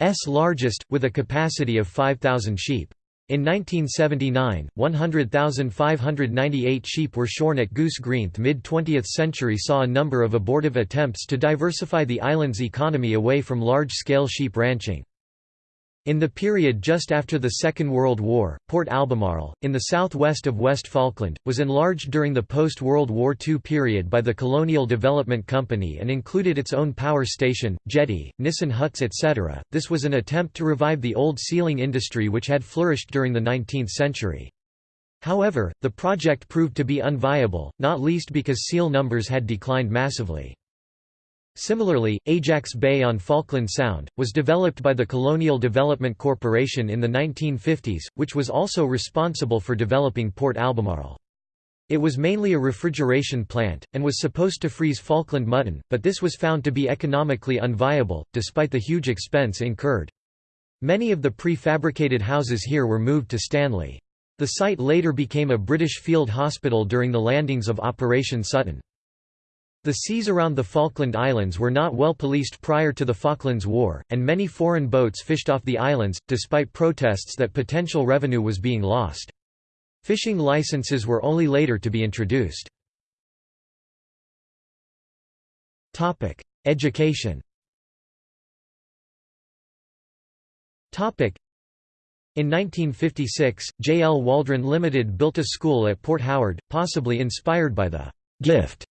S largest, with a capacity of 5,000 sheep. In 1979, 100,598 sheep were shorn at Goose Green. The Mid-20th century saw a number of abortive attempts to diversify the island's economy away from large-scale sheep ranching. In the period just after the Second World War, Port Albemarle, in the southwest of West Falkland, was enlarged during the post-World War II period by the Colonial Development Company and included its own power station, jetty, Nissen huts etc. This was an attempt to revive the old sealing industry which had flourished during the 19th century. However, the project proved to be unviable, not least because seal numbers had declined massively. Similarly, Ajax Bay on Falkland Sound, was developed by the Colonial Development Corporation in the 1950s, which was also responsible for developing Port Albemarle. It was mainly a refrigeration plant, and was supposed to freeze Falkland mutton, but this was found to be economically unviable, despite the huge expense incurred. Many of the prefabricated houses here were moved to Stanley. The site later became a British field hospital during the landings of Operation Sutton. The seas around the Falkland Islands were not well policed prior to the Falklands War, and many foreign boats fished off the islands, despite protests that potential revenue was being lost. Fishing licenses were only later to be introduced. Education in 1956, J. L. Waldron Limited built a school at Port Howard, possibly inspired by the «gift»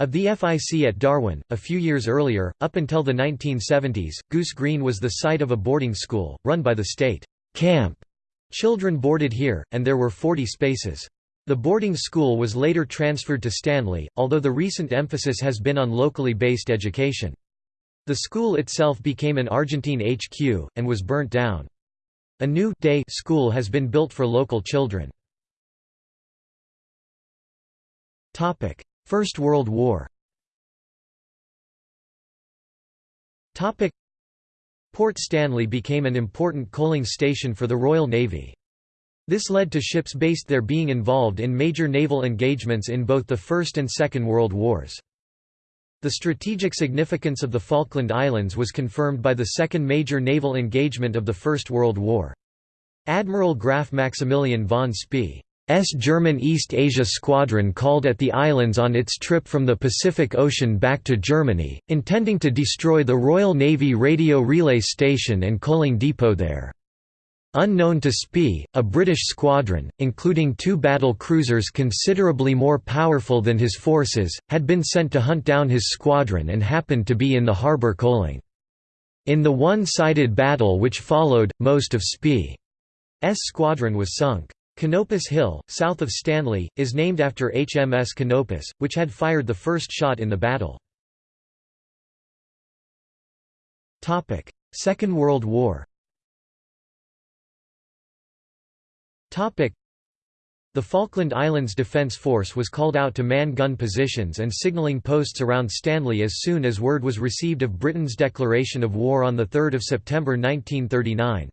of the FIC at Darwin. A few years earlier, up until the 1970s, Goose Green was the site of a boarding school, run by the state camp. Children boarded here, and there were 40 spaces. The boarding school was later transferred to Stanley, although the recent emphasis has been on locally based education. The school itself became an Argentine HQ, and was burnt down. A new day school has been built for local children. First World War Port Stanley became an important coaling station for the Royal Navy. This led to ships based there being involved in major naval engagements in both the First and Second World Wars. The strategic significance of the Falkland Islands was confirmed by the second major naval engagement of the First World War. Admiral Graf Maximilian von Spee German East Asia Squadron called at the islands on its trip from the Pacific Ocean back to Germany, intending to destroy the Royal Navy radio relay station and coaling depot there. Unknown to Spee, a British squadron, including two battle cruisers considerably more powerful than his forces, had been sent to hunt down his squadron and happened to be in the harbour coaling. In the one-sided battle which followed, most of Spee's squadron was sunk. Canopus Hill, south of Stanley, is named after HMS Canopus, which had fired the first shot in the battle. Second World War the Falkland Islands Defence Force was called out to man gun positions and signalling posts around Stanley as soon as word was received of Britain's declaration of war on 3 September 1939.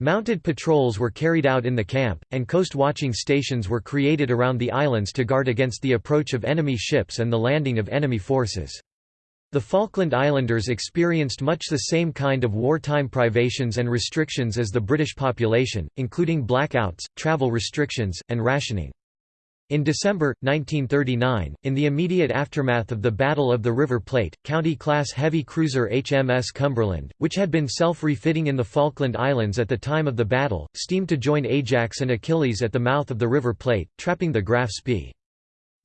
Mounted patrols were carried out in the camp, and coast-watching stations were created around the islands to guard against the approach of enemy ships and the landing of enemy forces. The Falkland Islanders experienced much the same kind of wartime privations and restrictions as the British population, including blackouts, travel restrictions, and rationing. In December, 1939, in the immediate aftermath of the Battle of the River Plate, County-class heavy cruiser HMS Cumberland, which had been self-refitting in the Falkland Islands at the time of the battle, steamed to join Ajax and Achilles at the mouth of the River Plate, trapping the Graf Spee.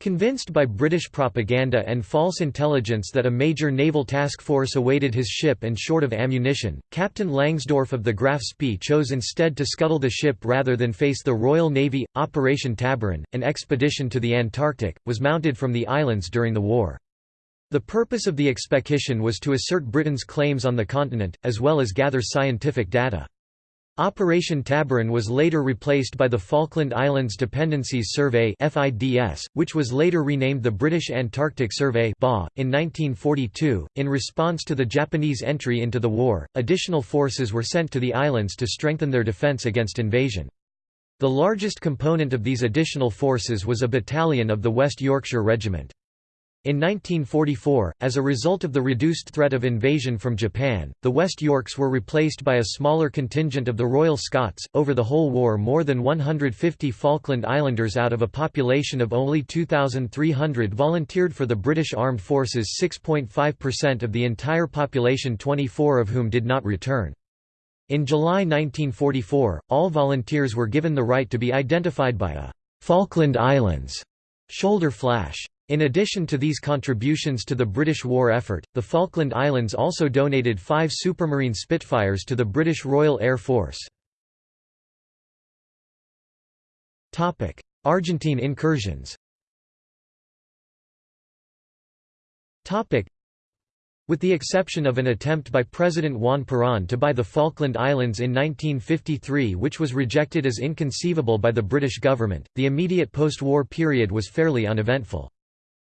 Convinced by British propaganda and false intelligence that a major naval task force awaited his ship and short of ammunition, Captain Langsdorff of the Graf Spee chose instead to scuttle the ship rather than face the Royal Navy. Operation Tabarin, an expedition to the Antarctic, was mounted from the islands during the war. The purpose of the expedition was to assert Britain's claims on the continent, as well as gather scientific data. Operation Tabarin was later replaced by the Falkland Islands Dependencies Survey which was later renamed the British Antarctic Survey in 1942. In response to the Japanese entry into the war, additional forces were sent to the islands to strengthen their defence against invasion. The largest component of these additional forces was a battalion of the West Yorkshire Regiment. In 1944, as a result of the reduced threat of invasion from Japan, the West Yorks were replaced by a smaller contingent of the Royal Scots. Over the whole war, more than 150 Falkland Islanders out of a population of only 2,300 volunteered for the British Armed Forces, 6.5% of the entire population, 24 of whom did not return. In July 1944, all volunteers were given the right to be identified by a Falkland Islands shoulder flash. In addition to these contributions to the British war effort, the Falkland Islands also donated five Supermarine Spitfires to the British Royal Air Force. Argentine incursions with the exception of an attempt by President Juan Perón to buy the Falkland Islands in 1953 which was rejected as inconceivable by the British government, the immediate post-war period was fairly uneventful.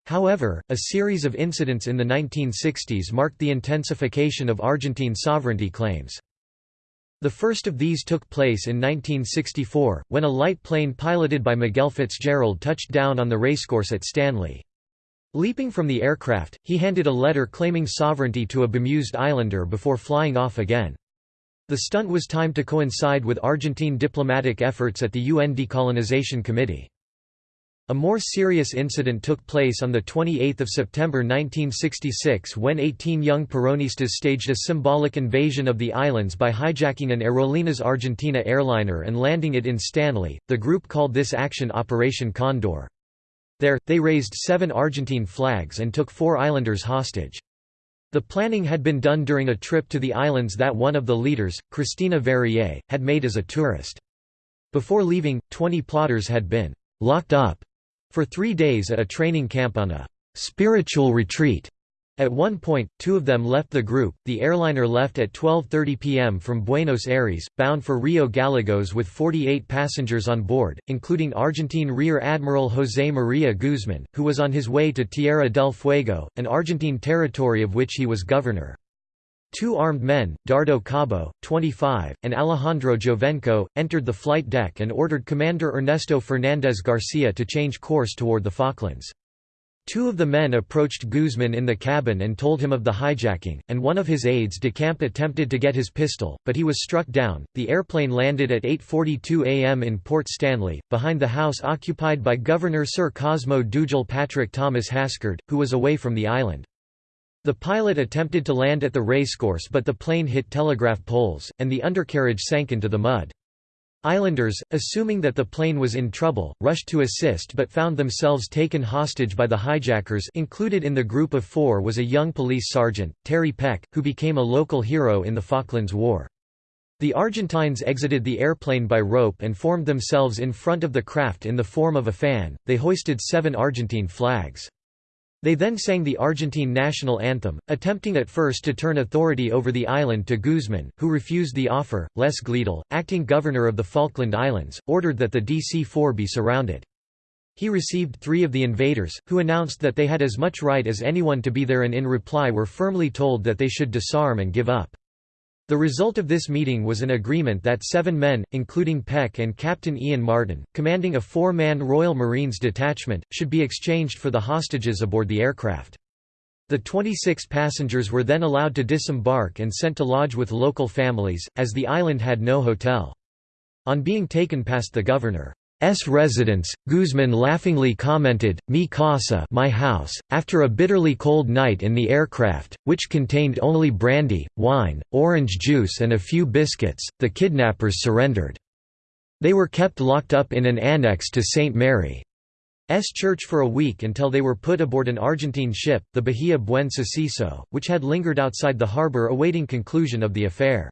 However, a series of incidents in the 1960s marked the intensification of Argentine sovereignty claims. The first of these took place in 1964, when a light plane piloted by Miguel Fitzgerald touched down on the racecourse at Stanley. Leaping from the aircraft, he handed a letter claiming sovereignty to a bemused islander before flying off again. The stunt was timed to coincide with Argentine diplomatic efforts at the UN Decolonization Committee. A more serious incident took place on 28 September 1966 when 18 young Peronistas staged a symbolic invasion of the islands by hijacking an Aerolíneas Argentina airliner and landing it in Stanley. The group called this action Operation Condor. There, they raised seven Argentine flags and took four islanders hostage. The planning had been done during a trip to the islands that one of the leaders, Cristina Verrier, had made as a tourist. Before leaving, 20 plotters had been «locked up» for three days at a training camp on a «spiritual retreat» At one point, two of them left the group. The airliner left at 12:30 p.m. from Buenos Aires, bound for Rio Gallegos with 48 passengers on board, including Argentine Rear Admiral José María Guzmán, who was on his way to Tierra del Fuego, an Argentine territory of which he was governor. Two armed men, Dardo Cabo, 25, and Alejandro Giovenco, entered the flight deck and ordered Commander Ernesto Fernández Garcia to change course toward the Falklands. Two of the men approached Guzman in the cabin and told him of the hijacking, and one of his aides de camp attempted to get his pistol, but he was struck down. The airplane landed at 8:42 a.m. in Port Stanley, behind the house occupied by Governor Sir Cosmo Dugal Patrick Thomas Haskard, who was away from the island. The pilot attempted to land at the racecourse but the plane hit telegraph poles, and the undercarriage sank into the mud. Islanders, assuming that the plane was in trouble, rushed to assist but found themselves taken hostage by the hijackers included in the group of four was a young police sergeant, Terry Peck, who became a local hero in the Falklands War. The Argentines exited the airplane by rope and formed themselves in front of the craft in the form of a fan, they hoisted seven Argentine flags. They then sang the Argentine national anthem, attempting at first to turn authority over the island to Guzman, who refused the offer. Les Gleadell, acting governor of the Falkland Islands, ordered that the DC-4 be surrounded. He received three of the invaders, who announced that they had as much right as anyone to be there and in reply were firmly told that they should disarm and give up. The result of this meeting was an agreement that seven men, including Peck and Captain Ian Martin, commanding a four-man Royal Marines detachment, should be exchanged for the hostages aboard the aircraft. The 26 passengers were then allowed to disembark and sent to lodge with local families, as the island had no hotel. On being taken past the governor, S residence, Guzman laughingly commented, Mi casa my house, after a bitterly cold night in the aircraft, which contained only brandy, wine, orange juice and a few biscuits, the kidnappers surrendered. They were kept locked up in an annex to St. Mary's church for a week until they were put aboard an Argentine ship, the Bahia Buen Suceso, which had lingered outside the harbour awaiting conclusion of the affair.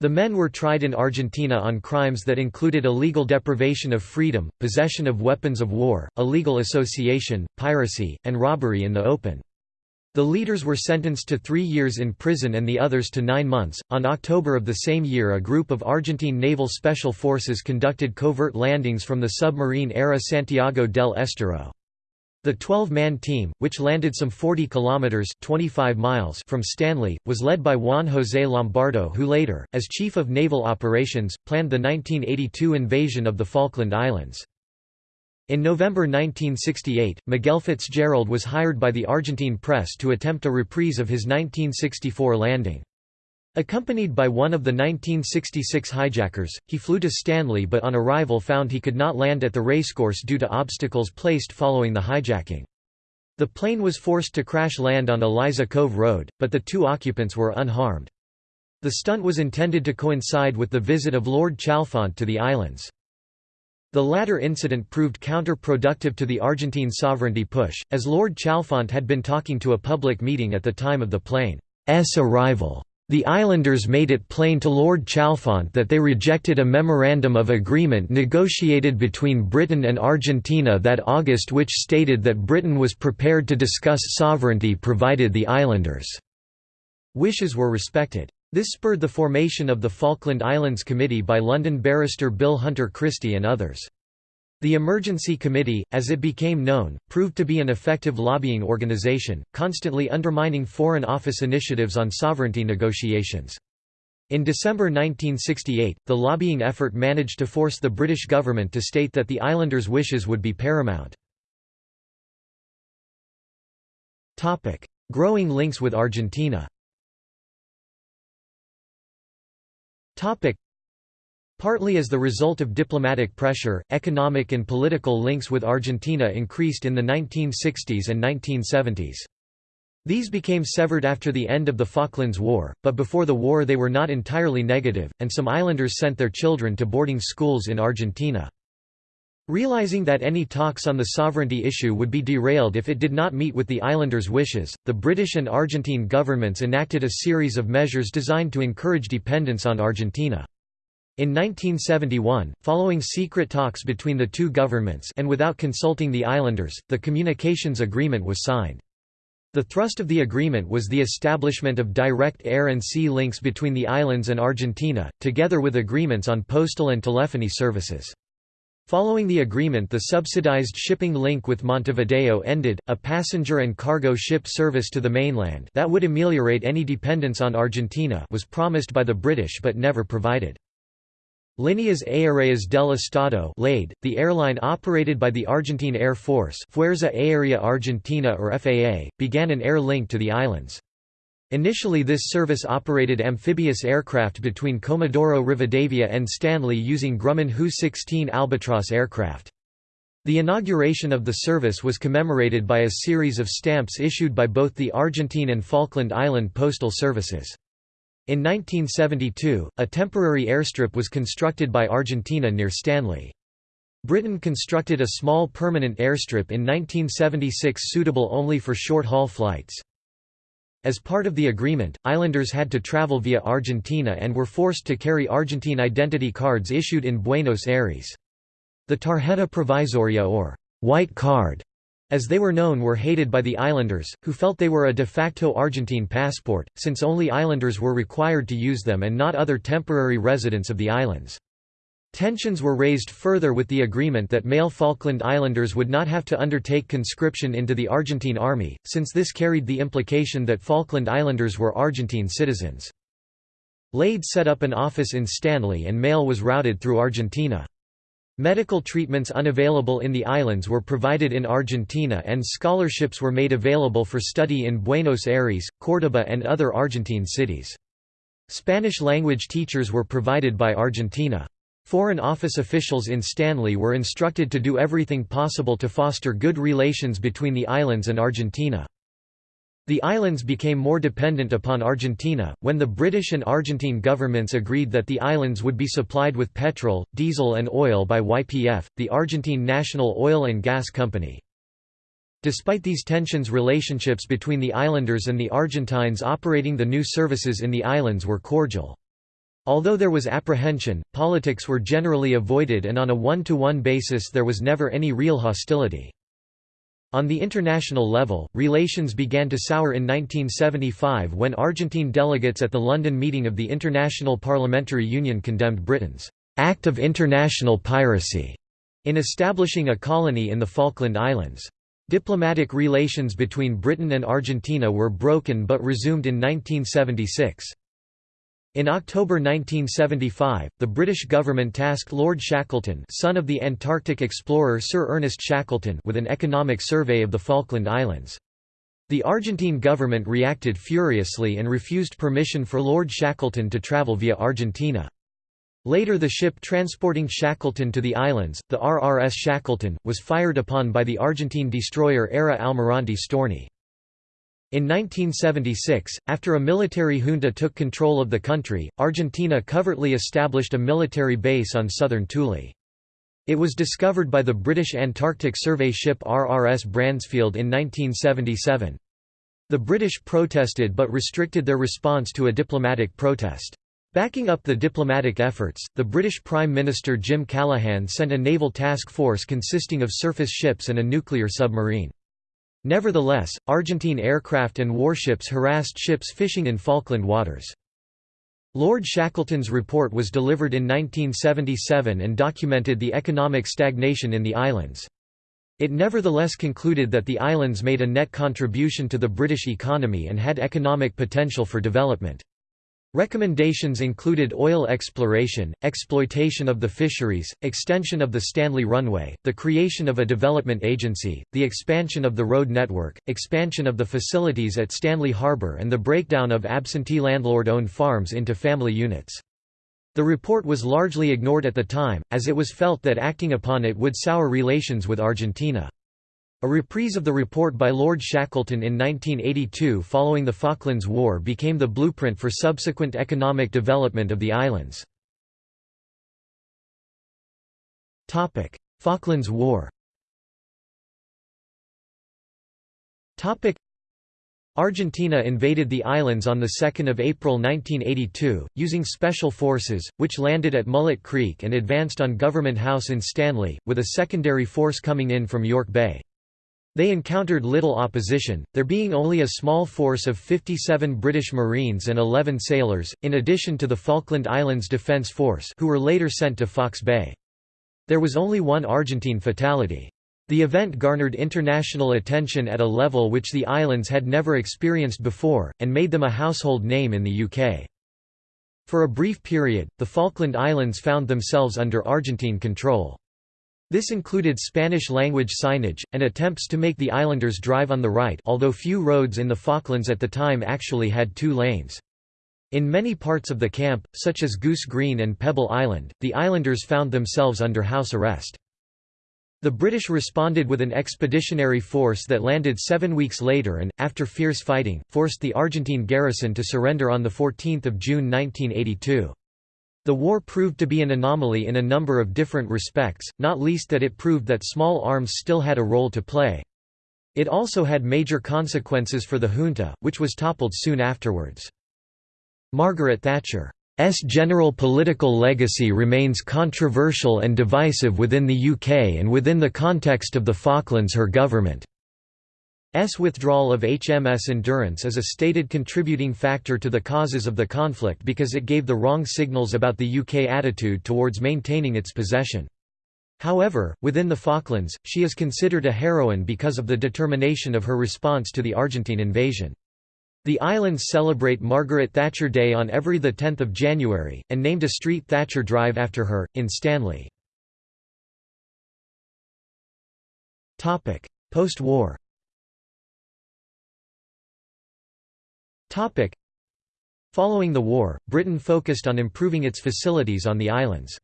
The men were tried in Argentina on crimes that included illegal deprivation of freedom, possession of weapons of war, illegal association, piracy, and robbery in the open. The leaders were sentenced to three years in prison and the others to nine months. On October of the same year, a group of Argentine naval special forces conducted covert landings from the submarine ARA Santiago del Estero. The 12-man team, which landed some 40 kilometers (25 miles) from Stanley, was led by Juan José Lombardo who later, as chief of naval operations, planned the 1982 invasion of the Falkland Islands. In November 1968, Miguel Fitzgerald was hired by the Argentine press to attempt a reprise of his 1964 landing. Accompanied by one of the 1966 hijackers, he flew to Stanley but on arrival found he could not land at the racecourse due to obstacles placed following the hijacking. The plane was forced to crash land on Eliza Cove Road, but the two occupants were unharmed. The stunt was intended to coincide with the visit of Lord Chalfont to the islands. The latter incident proved counterproductive to the Argentine sovereignty push, as Lord Chalfont had been talking to a public meeting at the time of the plane's arrival. The islanders made it plain to Lord Chalfont that they rejected a memorandum of agreement negotiated between Britain and Argentina that August which stated that Britain was prepared to discuss sovereignty provided the islanders' wishes were respected. This spurred the formation of the Falkland Islands Committee by London barrister Bill Hunter Christie and others. The Emergency Committee, as it became known, proved to be an effective lobbying organization, constantly undermining Foreign Office initiatives on sovereignty negotiations. In December 1968, the lobbying effort managed to force the British government to state that the islanders' wishes would be paramount. Growing links with Argentina Partly as the result of diplomatic pressure, economic and political links with Argentina increased in the 1960s and 1970s. These became severed after the end of the Falklands War, but before the war they were not entirely negative, and some islanders sent their children to boarding schools in Argentina. Realizing that any talks on the sovereignty issue would be derailed if it did not meet with the islanders' wishes, the British and Argentine governments enacted a series of measures designed to encourage dependence on Argentina. In 1971, following secret talks between the two governments and without consulting the islanders, the communications agreement was signed. The thrust of the agreement was the establishment of direct air and sea links between the islands and Argentina, together with agreements on postal and telephony services. Following the agreement the subsidized shipping link with Montevideo ended, a passenger and cargo ship service to the mainland that would ameliorate any dependence on Argentina was promised by the British but never provided. Líneas Aéreas del Estado LADE, the airline operated by the Argentine Air Force Fuerza Aérea Argentina or FAA, began an air link to the islands. Initially this service operated amphibious aircraft between Comodoro Rivadavia and Stanley using Grumman Hu-16 Albatros aircraft. The inauguration of the service was commemorated by a series of stamps issued by both the Argentine and Falkland Island postal services. In 1972, a temporary airstrip was constructed by Argentina near Stanley. Britain constructed a small permanent airstrip in 1976 suitable only for short-haul flights. As part of the agreement, islanders had to travel via Argentina and were forced to carry Argentine identity cards issued in Buenos Aires. The tarjeta provisoria or white card as they were known were hated by the islanders, who felt they were a de facto Argentine passport, since only islanders were required to use them and not other temporary residents of the islands. Tensions were raised further with the agreement that male Falkland Islanders would not have to undertake conscription into the Argentine army, since this carried the implication that Falkland Islanders were Argentine citizens. LADE set up an office in Stanley and mail was routed through Argentina. Medical treatments unavailable in the islands were provided in Argentina and scholarships were made available for study in Buenos Aires, Córdoba and other Argentine cities. Spanish-language teachers were provided by Argentina. Foreign Office officials in Stanley were instructed to do everything possible to foster good relations between the islands and Argentina. The islands became more dependent upon Argentina, when the British and Argentine governments agreed that the islands would be supplied with petrol, diesel and oil by YPF, the Argentine National Oil and Gas Company. Despite these tensions relationships between the islanders and the Argentines operating the new services in the islands were cordial. Although there was apprehension, politics were generally avoided and on a one-to-one -one basis there was never any real hostility. On the international level, relations began to sour in 1975 when Argentine delegates at the London meeting of the International Parliamentary Union condemned Britain's act of international piracy in establishing a colony in the Falkland Islands. Diplomatic relations between Britain and Argentina were broken but resumed in 1976. In October 1975, the British government tasked Lord Shackleton son of the Antarctic explorer Sir Ernest Shackleton with an economic survey of the Falkland Islands. The Argentine government reacted furiously and refused permission for Lord Shackleton to travel via Argentina. Later the ship transporting Shackleton to the islands, the RRS Shackleton, was fired upon by the Argentine destroyer ARA Almirante Storni. In 1976, after a military junta took control of the country, Argentina covertly established a military base on southern Thule. It was discovered by the British Antarctic survey ship RRS Bransfield in 1977. The British protested but restricted their response to a diplomatic protest. Backing up the diplomatic efforts, the British Prime Minister Jim Callaghan sent a naval task force consisting of surface ships and a nuclear submarine. Nevertheless, Argentine aircraft and warships harassed ships fishing in Falkland waters. Lord Shackleton's report was delivered in 1977 and documented the economic stagnation in the islands. It nevertheless concluded that the islands made a net contribution to the British economy and had economic potential for development. Recommendations included oil exploration, exploitation of the fisheries, extension of the Stanley Runway, the creation of a development agency, the expansion of the road network, expansion of the facilities at Stanley Harbor and the breakdown of absentee landlord-owned farms into family units. The report was largely ignored at the time, as it was felt that acting upon it would sour relations with Argentina. A reprise of the report by Lord Shackleton in 1982 following the Falklands War became the blueprint for subsequent economic development of the islands. Falklands War Argentina invaded the islands on 2 April 1982, using special forces, which landed at Mullet Creek and advanced on Government House in Stanley, with a secondary force coming in from York Bay. They encountered little opposition, there being only a small force of 57 British Marines and 11 sailors, in addition to the Falkland Islands Defence Force who were later sent to Fox Bay. There was only one Argentine fatality. The event garnered international attention at a level which the islands had never experienced before, and made them a household name in the UK. For a brief period, the Falkland Islands found themselves under Argentine control. This included Spanish-language signage, and attempts to make the islanders drive on the right although few roads in the Falklands at the time actually had two lanes. In many parts of the camp, such as Goose Green and Pebble Island, the islanders found themselves under house arrest. The British responded with an expeditionary force that landed seven weeks later and, after fierce fighting, forced the Argentine garrison to surrender on 14 June 1982. The war proved to be an anomaly in a number of different respects, not least that it proved that small arms still had a role to play. It also had major consequences for the junta, which was toppled soon afterwards. Margaret Thatcher's general political legacy remains controversial and divisive within the UK and within the context of the Falklands her government. S withdrawal of HMS Endurance is a stated contributing factor to the causes of the conflict because it gave the wrong signals about the UK attitude towards maintaining its possession. However, within the Falklands, she is considered a heroine because of the determination of her response to the Argentine invasion. The islands celebrate Margaret Thatcher Day on every 10 January, and named a street Thatcher Drive after her, in Stanley. Post-war Following the war, Britain focused on improving its facilities on the islands.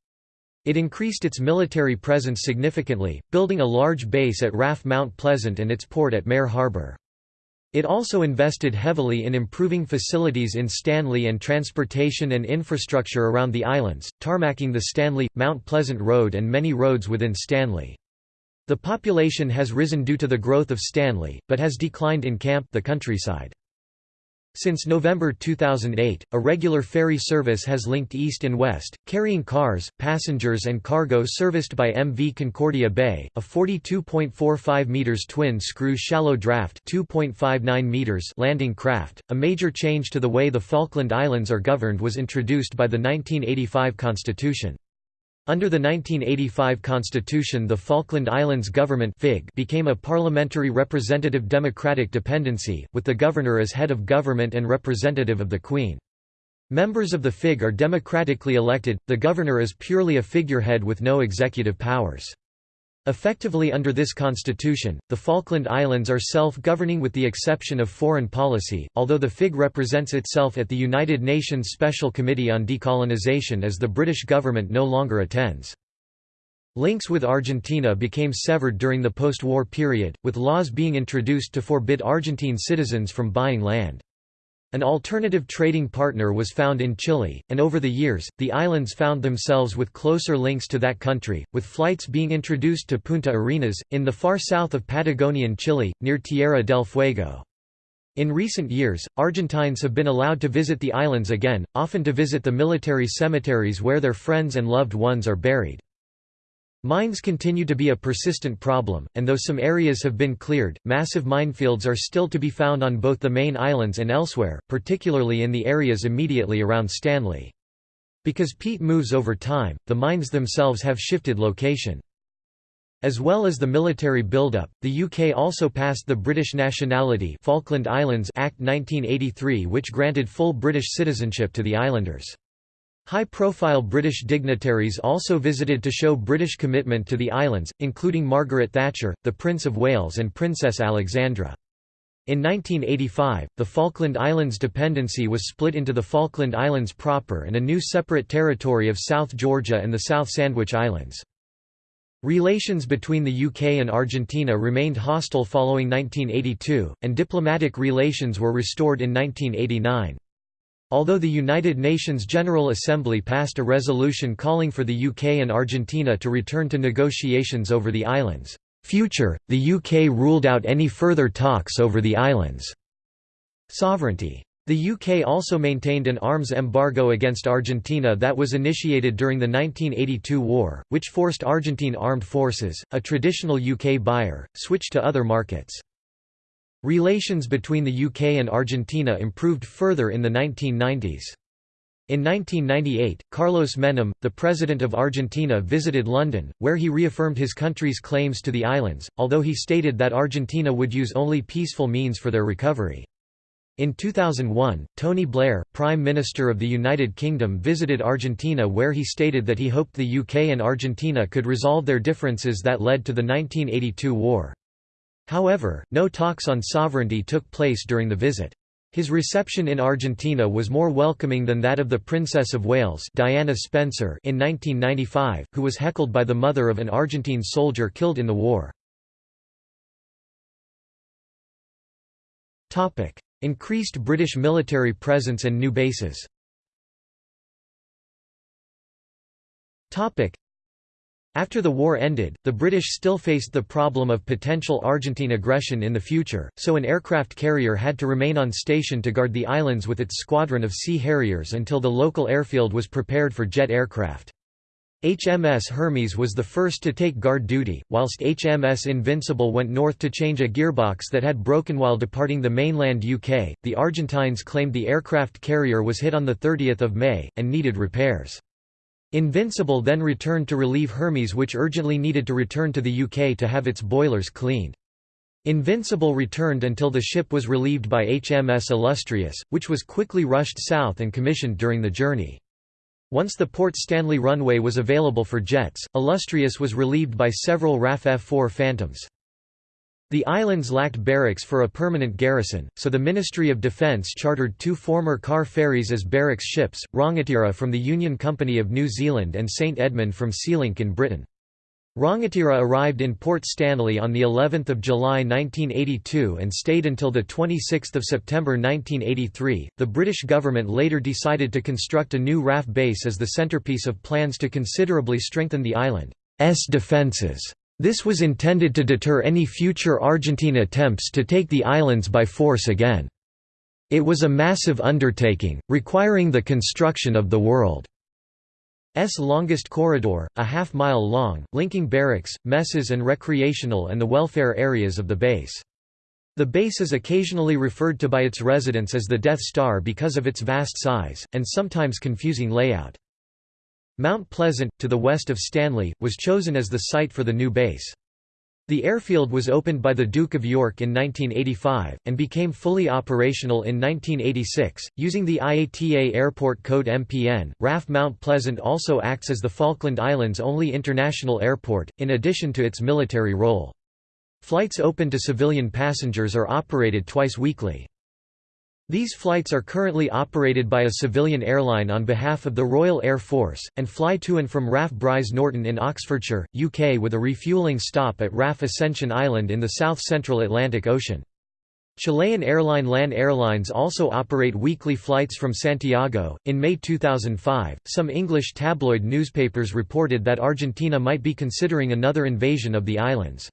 It increased its military presence significantly, building a large base at RAF Mount Pleasant and its port at Mare Harbour. It also invested heavily in improving facilities in Stanley and transportation and infrastructure around the islands, tarmacking the Stanley, Mount Pleasant Road and many roads within Stanley. The population has risen due to the growth of Stanley, but has declined in Camp the countryside. Since November 2008, a regular ferry service has linked east and west, carrying cars, passengers and cargo serviced by MV Concordia Bay, a 42.45 meters twin-screw shallow draft 2.59 meters landing craft. A major change to the way the Falkland Islands are governed was introduced by the 1985 Constitution. Under the 1985 constitution the Falkland Islands Government became a parliamentary representative democratic dependency, with the governor as head of government and representative of the Queen. Members of the FIG are democratically elected, the governor is purely a figurehead with no executive powers. Effectively under this constitution, the Falkland Islands are self-governing with the exception of foreign policy, although the FIG represents itself at the United Nations Special Committee on Decolonization as the British government no longer attends. Links with Argentina became severed during the post-war period, with laws being introduced to forbid Argentine citizens from buying land. An alternative trading partner was found in Chile, and over the years, the islands found themselves with closer links to that country, with flights being introduced to Punta Arenas, in the far south of Patagonian Chile, near Tierra del Fuego. In recent years, Argentines have been allowed to visit the islands again, often to visit the military cemeteries where their friends and loved ones are buried. Mines continue to be a persistent problem, and though some areas have been cleared, massive minefields are still to be found on both the main islands and elsewhere, particularly in the areas immediately around Stanley. Because peat moves over time, the mines themselves have shifted location. As well as the military buildup, the UK also passed the British Nationality Falkland Islands Act 1983 which granted full British citizenship to the islanders. High-profile British dignitaries also visited to show British commitment to the islands, including Margaret Thatcher, the Prince of Wales and Princess Alexandra. In 1985, the Falkland Islands dependency was split into the Falkland Islands proper and a new separate territory of South Georgia and the South Sandwich Islands. Relations between the UK and Argentina remained hostile following 1982, and diplomatic relations were restored in 1989. Although the United Nations General Assembly passed a resolution calling for the UK and Argentina to return to negotiations over the islands' future, the UK ruled out any further talks over the islands' sovereignty. The UK also maintained an arms embargo against Argentina that was initiated during the 1982 war, which forced Argentine armed forces, a traditional UK buyer, switch to other markets. Relations between the UK and Argentina improved further in the 1990s. In 1998, Carlos Menem, the President of Argentina visited London, where he reaffirmed his country's claims to the islands, although he stated that Argentina would use only peaceful means for their recovery. In 2001, Tony Blair, Prime Minister of the United Kingdom visited Argentina where he stated that he hoped the UK and Argentina could resolve their differences that led to the 1982 war. However, no talks on sovereignty took place during the visit. His reception in Argentina was more welcoming than that of the Princess of Wales Diana Spencer in 1995, who was heckled by the mother of an Argentine soldier killed in the war. Increased British military presence and new bases after the war ended, the British still faced the problem of potential Argentine aggression in the future, so an aircraft carrier had to remain on station to guard the islands with its squadron of Sea Harriers until the local airfield was prepared for jet aircraft. HMS Hermes was the first to take guard duty, whilst HMS Invincible went north to change a gearbox that had broken while departing the mainland UK. The Argentines claimed the aircraft carrier was hit on 30 May, and needed repairs. Invincible then returned to relieve Hermes which urgently needed to return to the UK to have its boilers cleaned. Invincible returned until the ship was relieved by HMS Illustrious, which was quickly rushed south and commissioned during the journey. Once the Port Stanley runway was available for jets, Illustrious was relieved by several RAF F-4 Phantoms. The islands lacked barracks for a permanent garrison, so the Ministry of Defence chartered two former car ferries as barracks ships, Rangatira from the Union Company of New Zealand and St Edmund from Sealink in Britain. Rangatira arrived in Port Stanley on the 11th of July 1982 and stayed until the 26th of September 1983. The British government later decided to construct a new RAF base as the centrepiece of plans to considerably strengthen the island's defences. This was intended to deter any future Argentine attempts to take the islands by force again. It was a massive undertaking, requiring the construction of the world. S longest corridor, a half-mile long, linking barracks, messes and recreational and the welfare areas of the base. The base is occasionally referred to by its residents as the Death Star because of its vast size, and sometimes confusing layout. Mount Pleasant, to the west of Stanley, was chosen as the site for the new base. The airfield was opened by the Duke of York in 1985, and became fully operational in 1986, using the IATA Airport Code MPN. RAF Mount Pleasant also acts as the Falkland Islands' only international airport, in addition to its military role. Flights open to civilian passengers are operated twice weekly. These flights are currently operated by a civilian airline on behalf of the Royal Air Force, and fly to and from RAF Brize Norton in Oxfordshire, UK with a refuelling stop at RAF Ascension Island in the south-central Atlantic Ocean. Chilean airline LAN Airlines also operate weekly flights from Santiago. In May 2005, some English tabloid newspapers reported that Argentina might be considering another invasion of the islands.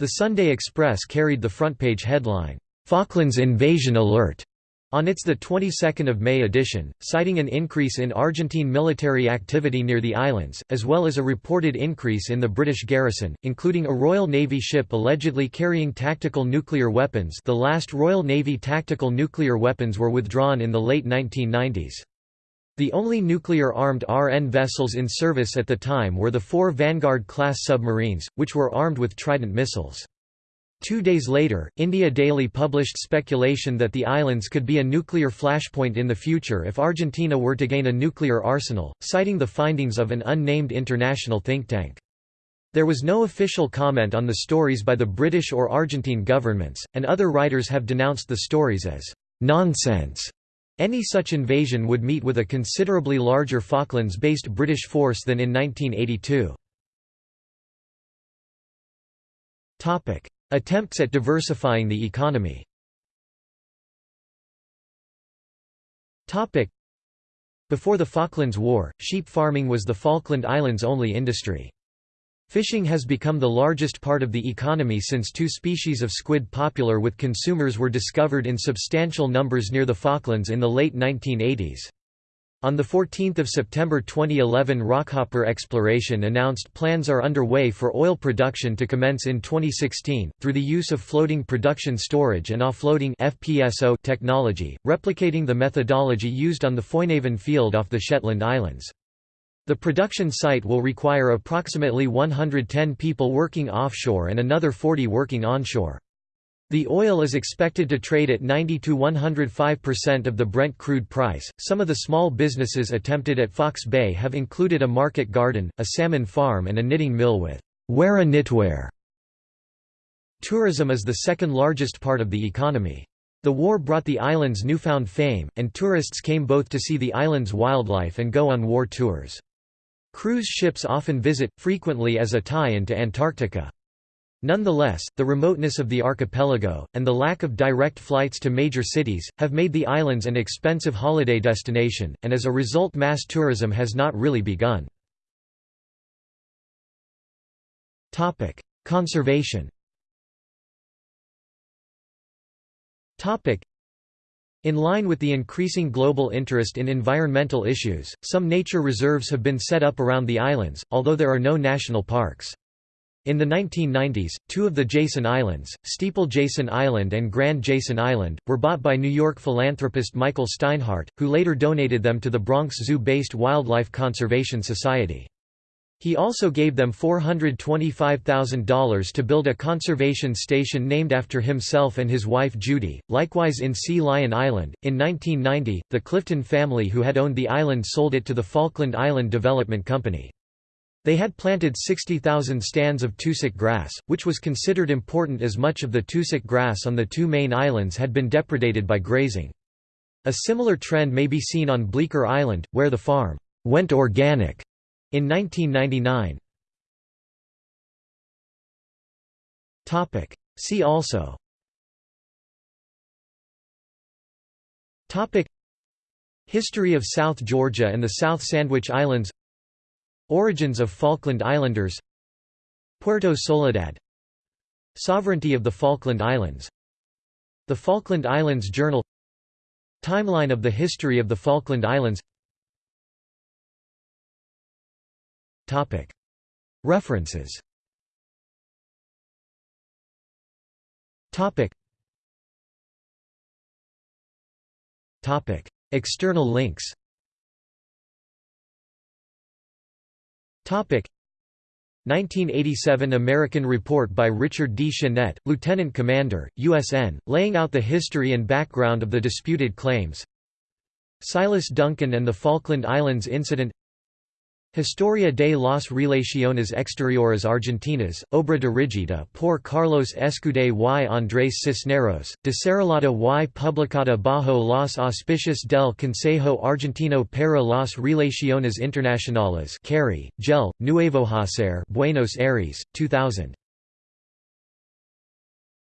The Sunday Express carried the front page headline, Falklands Invasion Alert. On its 22 May edition, citing an increase in Argentine military activity near the islands, as well as a reported increase in the British garrison, including a Royal Navy ship allegedly carrying tactical nuclear weapons the last Royal Navy tactical nuclear weapons were withdrawn in the late 1990s. The only nuclear-armed RN vessels in service at the time were the four Vanguard-class submarines, which were armed with Trident missiles. Two days later, India Daily published speculation that the islands could be a nuclear flashpoint in the future if Argentina were to gain a nuclear arsenal, citing the findings of an unnamed international think tank. There was no official comment on the stories by the British or Argentine governments, and other writers have denounced the stories as nonsense. Any such invasion would meet with a considerably larger Falklands-based British force than in 1982. Attempts at diversifying the economy Before the Falklands War, sheep farming was the Falkland Islands' only industry. Fishing has become the largest part of the economy since two species of squid popular with consumers were discovered in substantial numbers near the Falklands in the late 1980s. On 14 September 2011 Rockhopper Exploration announced plans are underway for oil production to commence in 2016, through the use of floating production storage and offloading FPSO technology, replicating the methodology used on the Foinaven field off the Shetland Islands. The production site will require approximately 110 people working offshore and another 40 working onshore. The oil is expected to trade at 90 to 105% of the Brent crude price. Some of the small businesses attempted at Fox Bay have included a market garden, a salmon farm, and a knitting mill with Wera Knitwear. Tourism is the second largest part of the economy. The war brought the island's newfound fame, and tourists came both to see the island's wildlife and go on war tours. Cruise ships often visit, frequently as a tie-in to Antarctica. Nonetheless, the remoteness of the archipelago, and the lack of direct flights to major cities, have made the islands an expensive holiday destination, and as a result mass tourism has not really begun. Conservation in line with the increasing global interest in environmental issues, some nature reserves have been set up around the islands, although there are no national parks. In the 1990s, two of the Jason Islands, Steeple Jason Island and Grand Jason Island, were bought by New York philanthropist Michael Steinhardt, who later donated them to the Bronx Zoo-based Wildlife Conservation Society. He also gave them $425,000 to build a conservation station named after himself and his wife Judy. Likewise in Sea Lion Island, in 1990, the Clifton family who had owned the island sold it to the Falkland Island Development Company. They had planted 60,000 stands of tussock grass, which was considered important as much of the tussock grass on the two main islands had been depredated by grazing. A similar trend may be seen on Bleaker Island, where the farm went organic in 1999 See also. History of South Georgia and the South Sandwich Islands Origins of Falkland Islanders. Puerto Soledad. Sovereignty of the Falkland Islands. The Falkland Islands Journal. Timeline of the history of the Falkland Islands. References. External links 1987 American report by Richard D. Chenette, Lieutenant Commander, USN, laying out the history and background of the disputed claims. Silas Duncan and the Falkland Islands Incident Historia de las Relaciones Exteriores Argentinas, obra dirigida por Carlos Escudé y Andrés Cisneros, desarrollada y publicada bajo los auspicios del Consejo Argentino para las Relaciones Internacionales CARI, Gel, Nuevo Hacer, Buenos Aires, 2000.